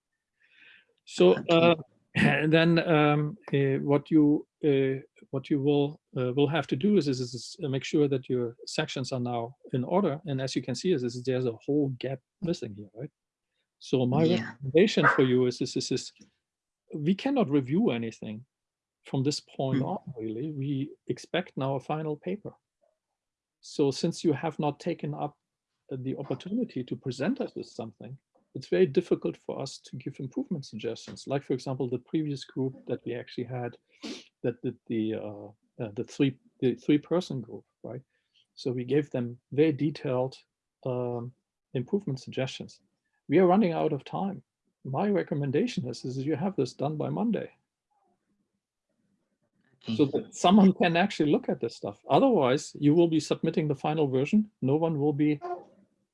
So uh, And then um, uh, what you uh, what you will uh, will have to do is, is, is uh, make sure that your sections are now in order. And as you can see, is, is there's a whole gap missing here, right? So my Yeah. recommendation for you is, is, is, is we cannot review anything from this point Mm. on, really. We expect now a final paper. So since you have not taken up the opportunity to present us with something, it's very difficult for us to give improvement suggestions. Like, for example, the previous group that we actually had, that did the uh, uh, the three the three person group, right? So we gave them very detailed um, improvement suggestions. We are running out of time. My recommendation is, is you have this done by Monday so that someone can actually look at this stuff. Otherwise, you will be submitting the final version. No one will be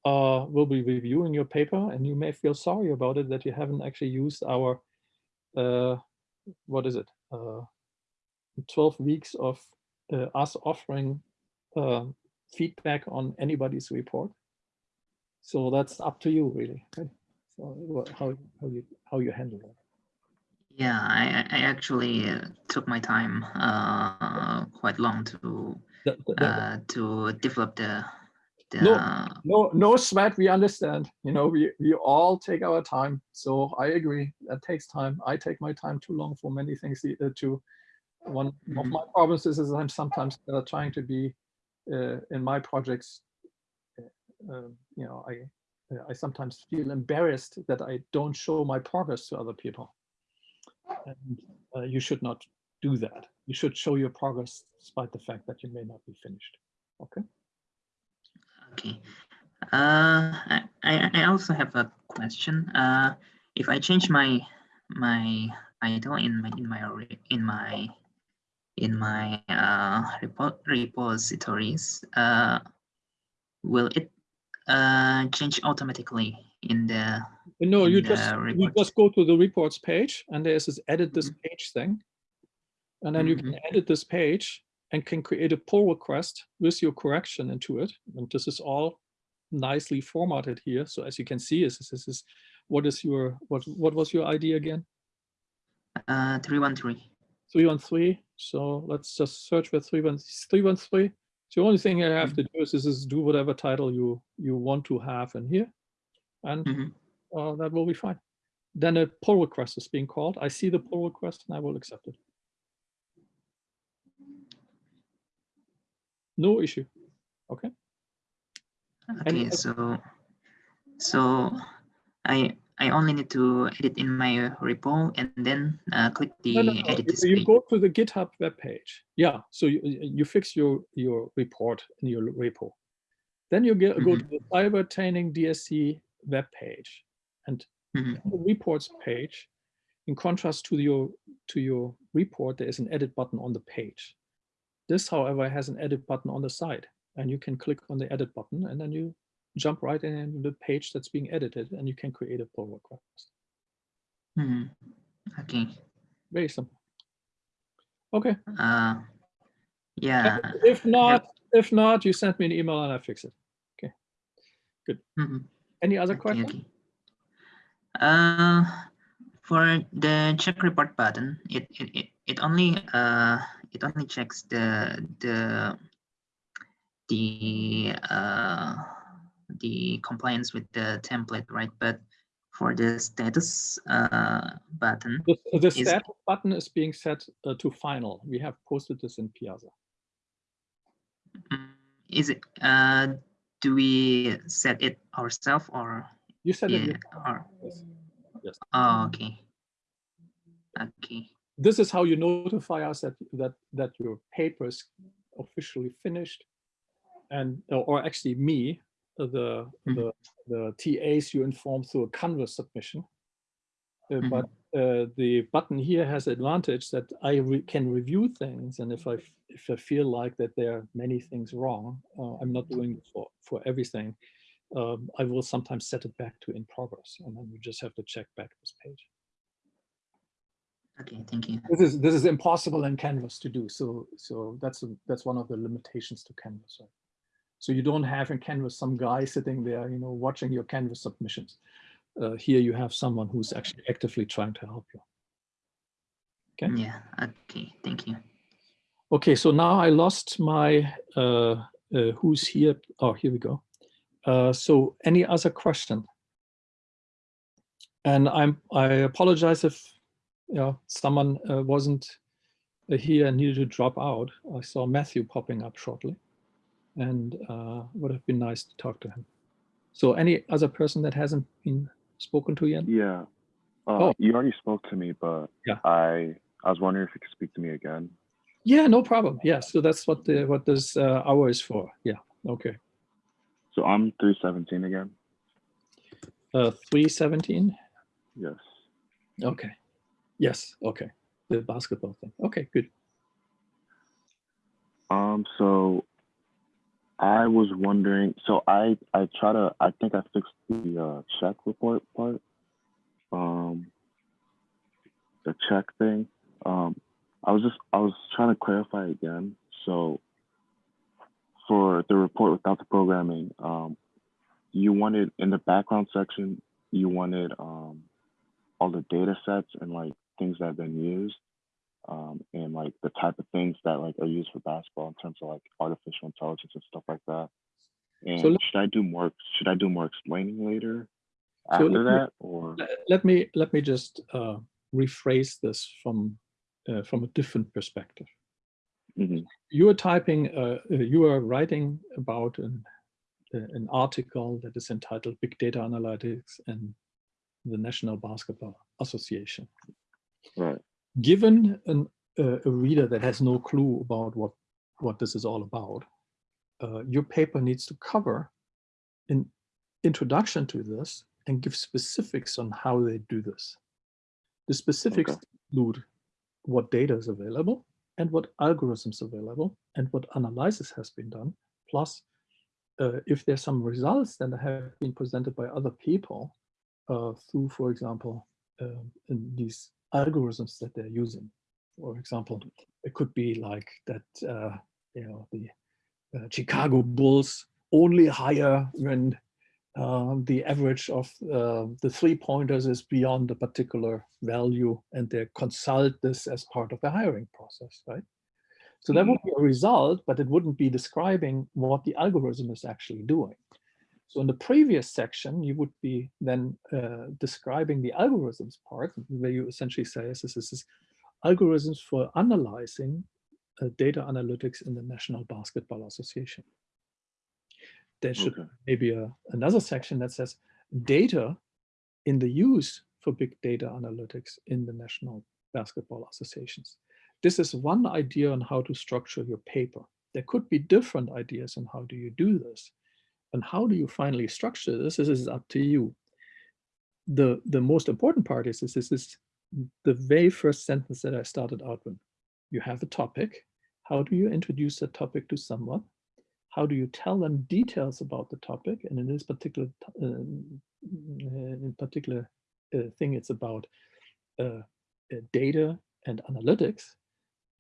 uh, will be reviewing your paper, and you may feel sorry about it that you haven't actually used our uh, what is it? Uh, 12 weeks of uh, us offering uh, feedback on anybody's report. So that's up to you, really. right? So how how you how you handle it. Yeah, I, I actually uh, took my time uh, quite long to The- the- the- uh, to develop the No, no, no sweat. We understand. You know, we we all take our time. So I agree. That takes time. I take my time too long for many things uh, to. One of Mhm. my problems is, is I'm sometimes uh, trying to be uh, in my projects. Uh, um, you know, I I sometimes feel embarrassed that I don't show my progress to other people. And uh, you should not do that. You should show your progress despite the fact that you may not be finished. Okay. Okay. Uh, I, I also have a question. Uh, if I change my my title in my in my in my in my uh repo repositories, uh, will it uh change automatically in the No, in you the just you just go to the reports page and there's this edit this page thing. And then you can edit this page and can create a pull request with your correction into it. And this is all nicely formatted here. So as you can see, is this is what is your what what was your ID again? Uh, three one three. 313. So let's just search for 313. 313. So the only thing I have to do is, is, is do whatever title you you want to have in here. And Mhm. uh, that will be fine. Then a pull request is being called. I see the pull request and I will accept it. No issue. Okay. Okay, so so I I only need to edit in my repo and then uh, click the No, no, no. edit You- this You page. go to the GitHub web page. Yeah. So you, you fix your your report in your repo. Then you get, go to the cyber training DSC web page and Mhm. the reports page, in contrast to your to your report, there is an edit button on the page. This, however, has an edit button on the side, and you can click on the edit button, and then you jump right in into the page that's being edited, and you can create a pull request. Mhm. Okay. Very simple. Okay. Uh, yeah. If not, if not, you send me an email and I fix it. Okay. Good. Mhm. Any other Okay, questions? okay. Uh, for the check report button, it it, it, it only uh it only checks the the the uh the compliance with the template, right? But for the status uh button, The, the is status button is being set uh, to final. We have posted this in Piazza. mm, is it uh do we set it ourselves or You said it. yeah, yourself. or Yes. Yes. oh okay okay This is how you notify us that that that your paper is officially finished, and or actually me, uh, the the the TAs you inform through a Canvas submission. Uh, But uh, the button here has the advantage that I re can review things, and if I if I feel like that there are many things wrong, uh, I'm not doing it for for everything. Um, I will sometimes set it back to in progress, and then you just have to check back this page. Okay thank you This is this is impossible in Canvas to do. So so that's a, that's one of the limitations to Canvas. Right? So you don't have in Canvas some guy sitting there, you know, watching your Canvas submissions. Uh, here you have someone who's actually actively trying to help you. Okay. Yeah. Okay. Thank you. Okay, so now I lost my uh, uh, who's here. Oh, here we go. Uh, so any other question? And I'm I apologize if know someone uh, wasn't uh, here and needed to drop out. I saw Matthew popping up shortly, and uh, would have been nice to talk to him. So any other person that hasn't been spoken to yet? Yeah. Uh, Oh. You already spoke to me, but Yeah. I I was wondering if you could speak to me again. Yeah, no problem. Yeah, so that's what the what this uh, hour is for. Yeah, okay. So I'm 317 again. Uh, 317. Yes. Okay. Yes. Okay. The basketball thing. Okay. Good. Um, so I was wondering, so I, I try to, I think I fixed the uh, check report part. Um, the check thing. Um, I was just, I was trying to clarify again. So for the report without the programming, um, you wanted in the background section, you wanted um, all the data sets and like things that have been used um, and like the type of things that like are used for basketball in terms of like artificial intelligence and stuff like that. And let- should I do more? Should I do more explaining later So after let me- that, or Let me let me just uh, rephrase this from uh, from a different perspective. Mhm. You are typing. Uh, uh, you are writing about an uh, an article that is entitled "Big Data Analytics and the National Basketball Association." Right? given an, uh, a reader that has no clue about what what this is all about, uh, your paper needs to cover an introduction to this and give specifics on how they do this. The specifics Okay. include what data is available and what algorithms available and what analysis has been done, plus uh, if there's some results that have been presented by other people uh, through, for example, in these algorithms that they're using. For example, it could be like that, uh, you know, the uh, Chicago Bulls only hire when uh, the average of uh, the three pointers is beyond a particular value and they consult this as part of the hiring process, right? So that would be a result, but it wouldn't be describing what the algorithm is actually doing. So in the previous section, you would be then uh, describing the algorithms part, where you essentially say, this is, algorithms for analyzing uh, data analytics in the National Basketball Association. There should Okay. maybe a, another section that says data in the use for big data analytics in the National Basketball Associations. This is one idea on how to structure your paper. There could be different ideas on how do you do this. And how do you finally structure this? This is up to you. The, the most important part is this, this is the very first sentence that I started out with. You have a topic. How do you introduce that topic to someone? How do you tell them details about the topic? And in this particular uh, in particular uh, thing, it's about uh, uh, data and analytics.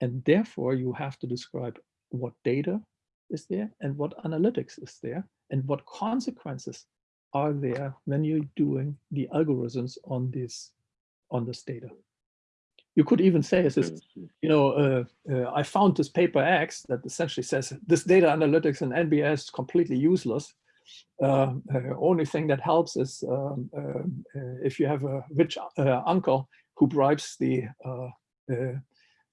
And therefore, you have to describe what data is there and what analytics is there and what consequences are there when you're doing the algorithms on this on this data. You could even say, is this, Okay, you know, uh, uh, I found this paper X that essentially says this data analytics and NBA is completely useless. Uh, uh, only thing that helps is um, um, uh, if you have a rich uh, uncle who bribes the uh, uh,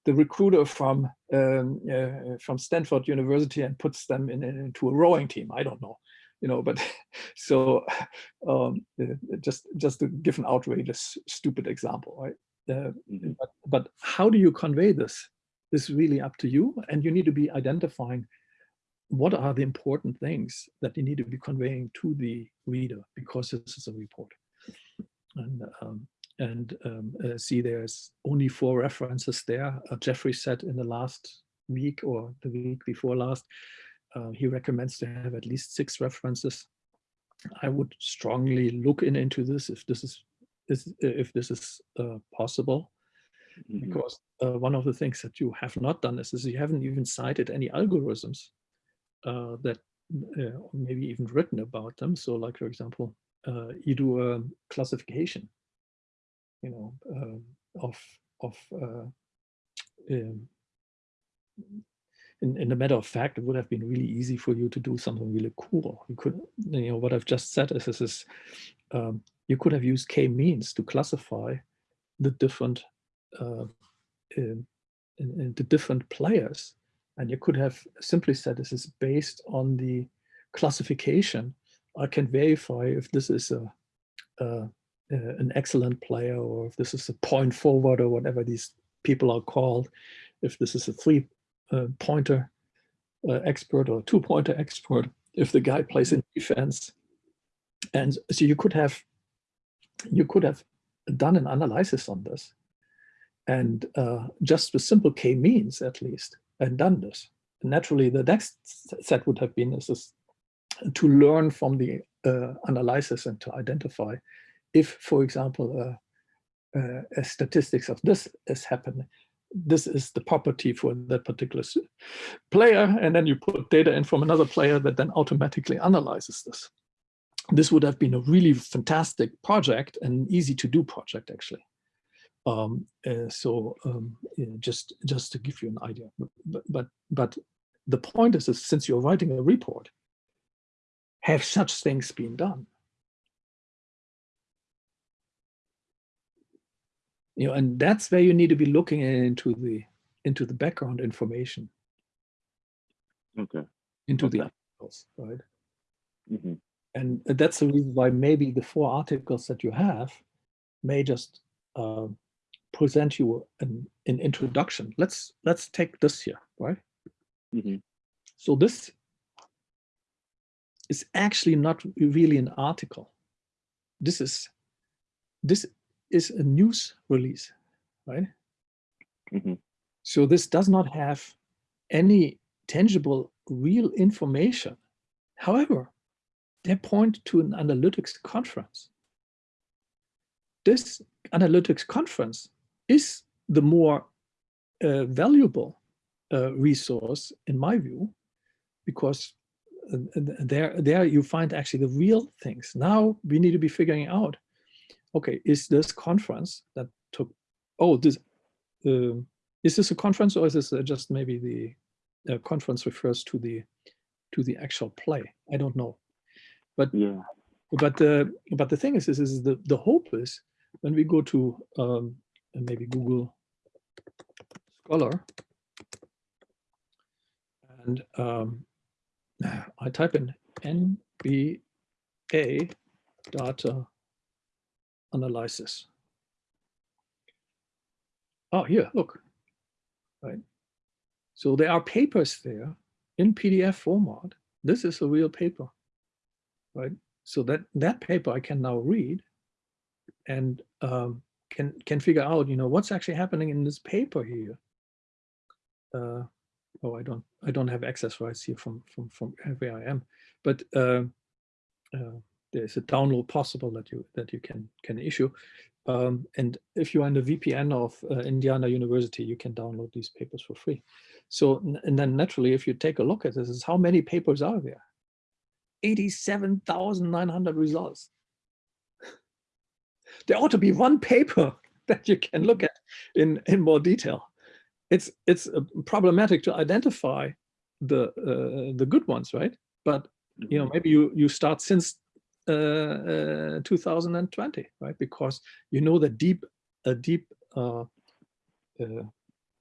the recruiter from um, uh, from Stanford University and puts them in, in- into a rowing team. I don't know, you know, but so um, uh, just just to give an outrageous, stupid example, right? Uh, Mhm. but, but how do you convey this? This is really up to you, and you need to be identifying what are the important things that you need to be conveying to the reader because this is a report. And um, and um, uh, see, there's only four references there. Uh, Jeffrey said in the last week or the week before last, uh, he recommends to have at least six references. I would strongly look in into this if this is, is if this is uh, possible Mhm. because uh, one of the things that you have not done is, is you haven't even cited any algorithms uh, that uh, maybe even written about them. So like, for example, uh, you do a classification, you know, um of, of uh, um, in, in a matter of fact, it would have been really easy for you to do something really cool. You could, you know, what I've just said is, this is um, you could have used k-means to classify the different uh, um, in, in the different players. And you could have simply said this is based on the classification. I can verify if this is a, a an excellent player or if this is a point forward or whatever these people are called, if this is a three uh, pointer uh, expert or two pointer expert, if the guy plays in defense. And so you could have you could have done an analysis on this and uh, just with simple k-means at least and done this. Naturally, the next set would have been is this, to learn from the uh, analysis and to identify if, for example, uh, uh, a statistics of this is happening, this is the property for that particular player, and then you put data in from another player that then automatically analyzes this. This would have been a really fantastic project and easy to do project, actually. Um, uh, so um, just just to give you an idea, but but but the point is, is since you're writing a report, have such things been done? You know, and that's where you need to be looking into the into the background information. Okay. Into okay. the articles, right? Mm -hmm. And that's the reason why maybe the four articles that you have may just uh, present you an, an introduction. Let's let's take this here, right? Mm -hmm. So this is actually not really an article. This is this is a news release, right? Mm -hmm. So this does not have any tangible real information. However, they point to an analytics conference. This analytics conference is the more uh, valuable uh, resource in my view, because uh, there, there you find actually the real things. Now we need to be figuring out, okay, is this conference that took, oh, this, uh, is this a conference or is this uh, just maybe the conference refers to the to the actual play? I don't know, but yeah, but uh, but the thing is, is, is the the hope is when we go to um, maybe Google Scholar. And um, I type in NBA data analysis. Oh, here, look, right? So there are papers there in PDF format. This is a real paper, right? So that, that paper I can now read and um, can can figure out, you know, what's actually happening in this paper here. Uh, oh, I don't I don't have access rights here from from from where I am, but uh, uh, there's a download possible that you that you can can issue. Um, and if you're in the VPN of uh, Indiana University, you can download these papers for free. So, and then naturally, if you take a look at this, is how many papers are there? 87,900 results there ought to be one paper that you can look at in, in more detail. It's, it's uh, problematic to identify the, uh, the good ones, right? But you know, maybe you, you start since uh, uh, 2020, right? Because you know that deep, a deep uh, uh,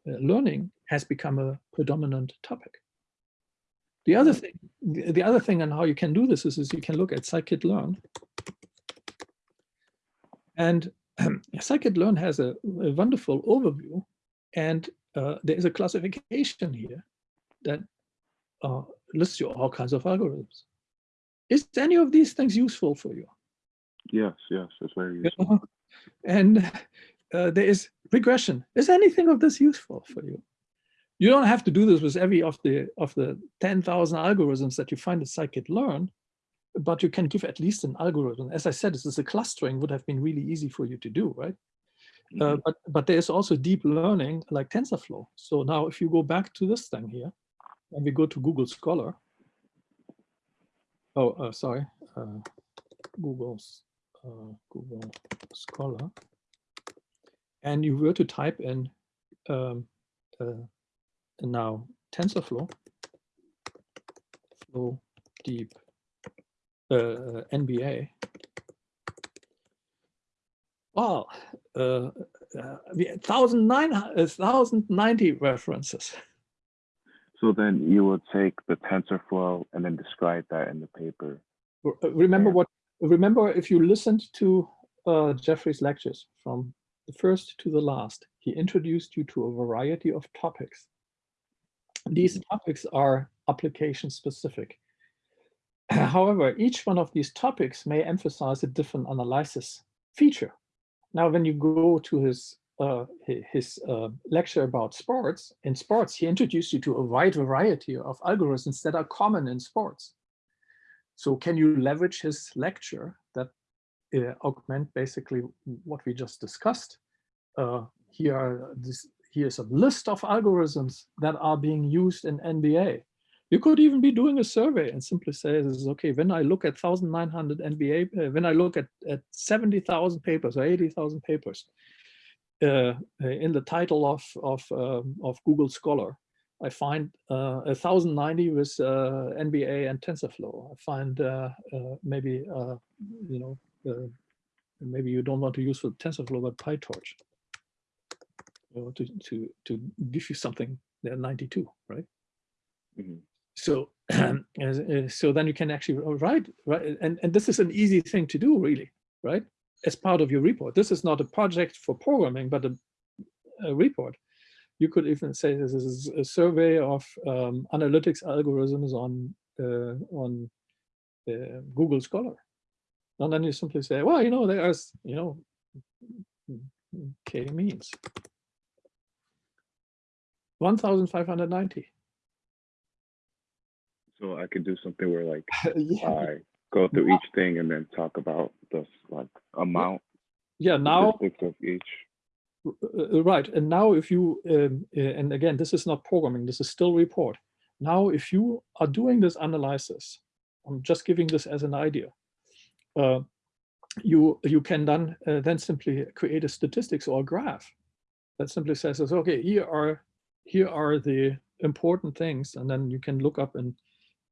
learning has become a predominant topic. The other thing, the other thing on how you can do this is, is you can look at scikit-learn and um, scikit-learn has a, a, wonderful overview, and uh, there is a classification here that uh, lists you all kinds of algorithms. Is any of these things useful for you? Yes, yes, it's very useful. And uh, there is regression. Is anything of this useful for you? You don't have to do this with every of the of the 10,000 algorithms that you find in scikit-learn, but you can give at least an algorithm. As I said, this is a clustering would have been really easy for you to do, right? Mm -hmm. uh, but but there is also deep learning like TensorFlow. So now if you go back to this thing here, and we go to Google Scholar. Oh, uh, sorry, uh, Google's uh, Google Scholar, and you were to type in um, uh, now TensorFlow, flow deep uh, NBA. Uh, uh, we had 1090 references. So then you will take the TensorFlow and then describe that in the paper. Uh, Remember what, remember if you listened to uh, Jeffrey's lectures from the first to the last, he introduced you to a variety of topics. These topics are application specific. However, each one of these topics may emphasize a different analysis feature. Now, when you go to his uh, his uh, lecture about sports, in sports, he introduced you to a wide variety of algorithms that are common in sports. So can you leverage his lecture that uh, augment basically what we just discussed? Uh, here are this here's a list of algorithms that are being used in NBA. You could even be doing a survey and simply say, this is okay, when I look at 1,900 NBA, uh, when I look at, at 70,000 papers or 80,000 papers uh, in the title of, of, um, of Google Scholar, I find uh, 1090 with uh, NBA and TensorFlow. I find uh, uh, maybe, uh, you know, uh, maybe you don't want to use for TensorFlow, but PyTorch you know, to, to, to give you something, they're 92, right? Mhm. So, as- uh, so then you can actually write, right? And, and this is an easy thing to do really, right? As part of your report. This is not a project for programming, but a, a report. You could even say this is a survey of um, analytics algorithms on, uh, on uh, Google Scholar. And then you simply say, well, you know, there's, you know, K means 1,590. So I could do something where like yeah. I go through each thing and then talk about the like amount yeah, now of each. Uh, uh, right and now if you um, uh, and again this is not programming this is still report now if you are doing this analysis i'm just giving this as an idea uh, you you can then uh, then simply create a statistics or a graph that simply says okay here are here are the important things and then you can look up in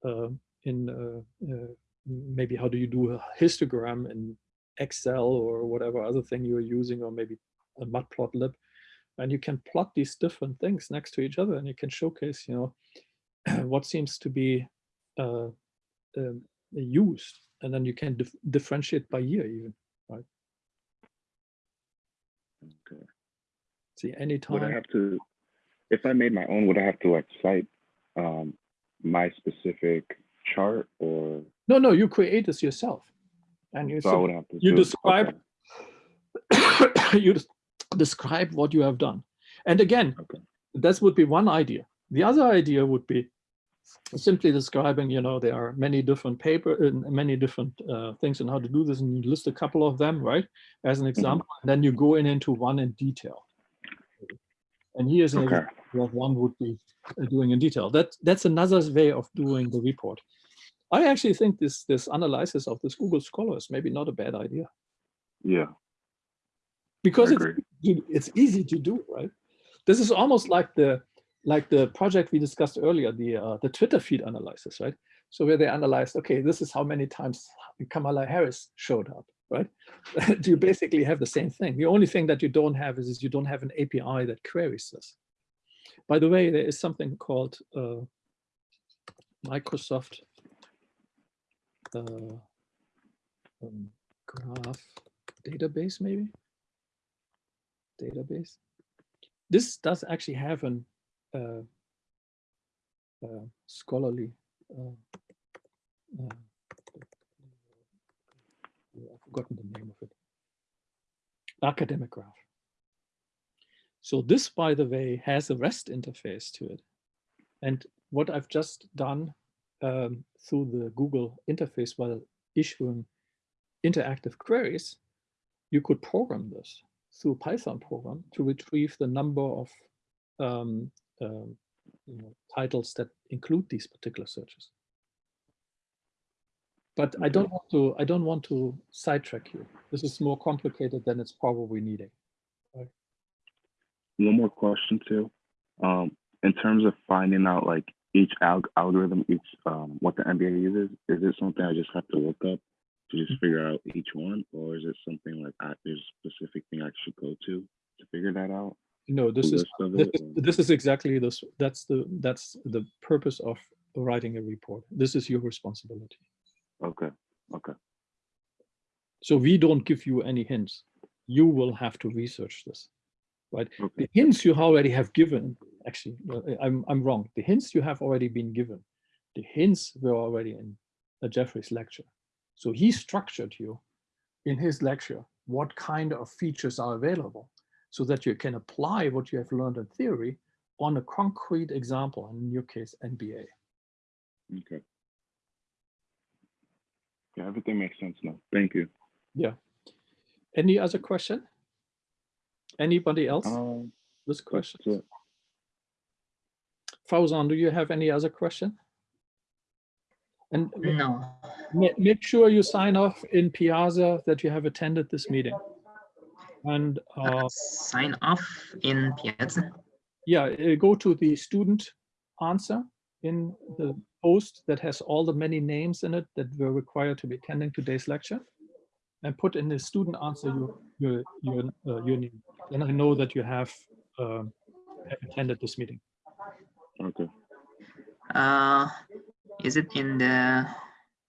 uh, in uh, uh, maybe how do you do a histogram in excel or whatever other thing you're using or maybe a matplotlib and you can plot these different things next to each other and you can showcase you know what seems to be uh, um, used and then you can dif differentiate by year even right Okay. see any Would I have to, if I made my own, would I have to like cite um, my specific chart or? No no you create this yourself. And you so I would have to you describe okay. you describe what you have done. And again Okay. that would be one idea. The other idea would be simply describing you know there are many different paper and many different uh, things on how to do this and you list a couple of them right as an example. And then you go in into one in detail. And here's an Okay. example of one would be uh, doing in detail. That that's another way of doing the report i actually think this this analysis of this google scholar is maybe not a bad idea Yeah. because it's, easy- it's easy to do, right? This is almost like the like the project we discussed earlier, the uh, the Twitter feed analysis, right? So where they analyzed, okay, this is how many times Kamala Harris showed up, right? you basically have the same thing. The only thing that you don't have is, is you don't have an API that queries this. By the way, there is something called uh, Microsoft uh, um, Graph database, maybe database. This does actually have an uh, uh, scholarly. Uh, uh, I've forgotten the name of it. Academic graph. So this, by the way, has a REST interface to it. And what I've just done um, through the Google interface while issuing interactive queries, you could program this through a Python program to retrieve the number of um, um, you know, titles that include these particular searches. But I don't want to. I don't want to sidetrack you. This is more complicated than it's probably needing. One more question too. Um, in terms of finding out like each alg- algorithm, each um, what the NBA uses, is it something I just have to look up to just figure out each one, or is it something like I, there's a specific thing I should go to to figure that out? No, this is this, it, is- or- this is exactly this. That's the that's the purpose of writing a report. This is your responsibility. Okay, okay, So we don't give you any hints. You will have to research this, right? okay, The hints you already have given, actually, I- I'm, I'm wrong. The hints you have already been given. The hints were already in uh, Jeffrey's lecture. So he structured you in his lecture what kind of features are available so that you can apply what you have learned in theory on a concrete example, and in your case, NBA. okay. Yeah, everything makes sense now. Thank you. Yeah. Any other question? Anybody else? Um, This question? Fauzan, do you have any other question? And No. make sure you sign off in Piazza that you have attended this meeting. And uh, Sign off in Piazza. yeah, uh, go to the student answer in the post that has all the many names in it that were required to be attending today's lecture. And put in the student answer your your your, uh, your name. Then I know that you have have attended this meeting. Okay. Uh, is it in the?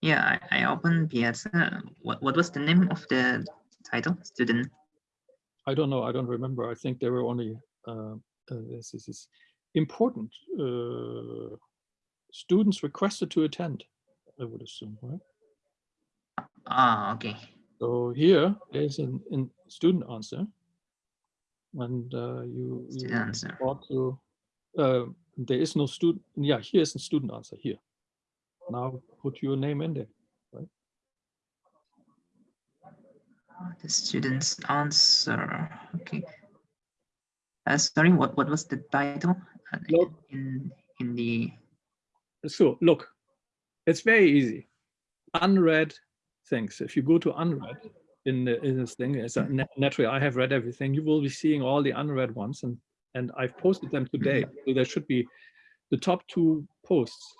Yeah, I, I opened Piazza. What what was the name of the title? Student. I don't know. I don't remember. I think there were only uh, uh, this, this is important. Uh, students requested to attend. I would assume, right? Ah, okay. So here is an, an student answer, and uh, you, you Student answer. ought to. Uh, there is no student. Yeah, here's a student answer here. Now put your name in there. The student's answer. Okay. Uh, sorry, what what was the title? Uh, Look. In in the. So look, it's very easy. Unread things. If you go to unread in, the, in this thing, it's a, na- naturally I have read everything. You will be seeing all the unread ones, and and I've posted them today. So there should be the top two posts.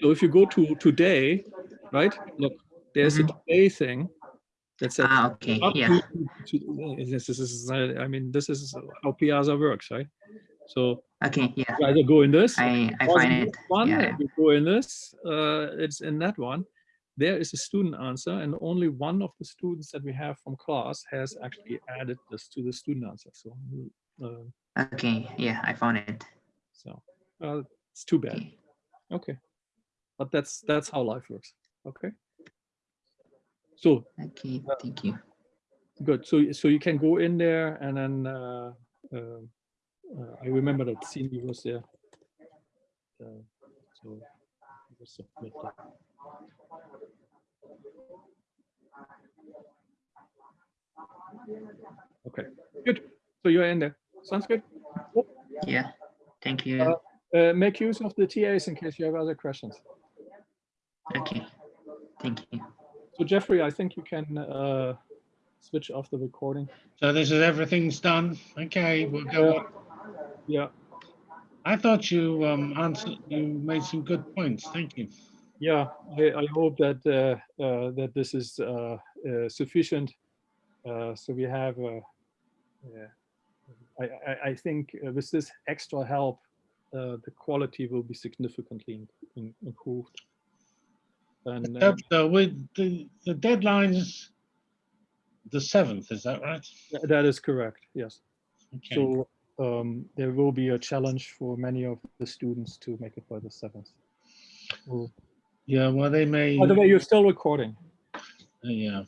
So if you go to today, right? Look, there's a today thing that says Ah, okay. Yeah. to- this, this is I mean this is how Piazza works, right? So Okay. Yeah. you either go in this I I find it. One, Yeah. you go in this, uh, it's in that one. There is a student answer and only one of the students that we have from class has actually added this to the student answer. So, uh, Okay. Yeah, I found it. so uh, it's too bad. Okay. Okay. But that's, that's how life works. Okay. So Okay. Thank you. good. So, so you can go in there and then, uh, uh, uh, I remember that Cindy was there. Uh, So. It was submit that. Okay, good. So you're in there. Sounds good. Yeah. Thank you. Uh, Uh, make use of the TAs in case you have other questions. Okay. Thank you. So Jeffrey, I think you can uh, switch off the recording. So this is everything's done. Okay, we'll go Uh, on. Yeah, I thought you um answered, you made some good points. Thank you. Yeah. I, I hope that uh, uh, that this is uh, uh, sufficient. Uh, so we have. Uh, yeah, I, I, I think uh, with this extra help, uh, the quality will be significantly in, improved. And uh, So with the, the deadline's the seventh, is that right? that is correct. Yes. Okay. So um, there will be a challenge for many of the students to make it by the seventh. Yeah, well, they may, By the way, you're still recording. uh, yeah.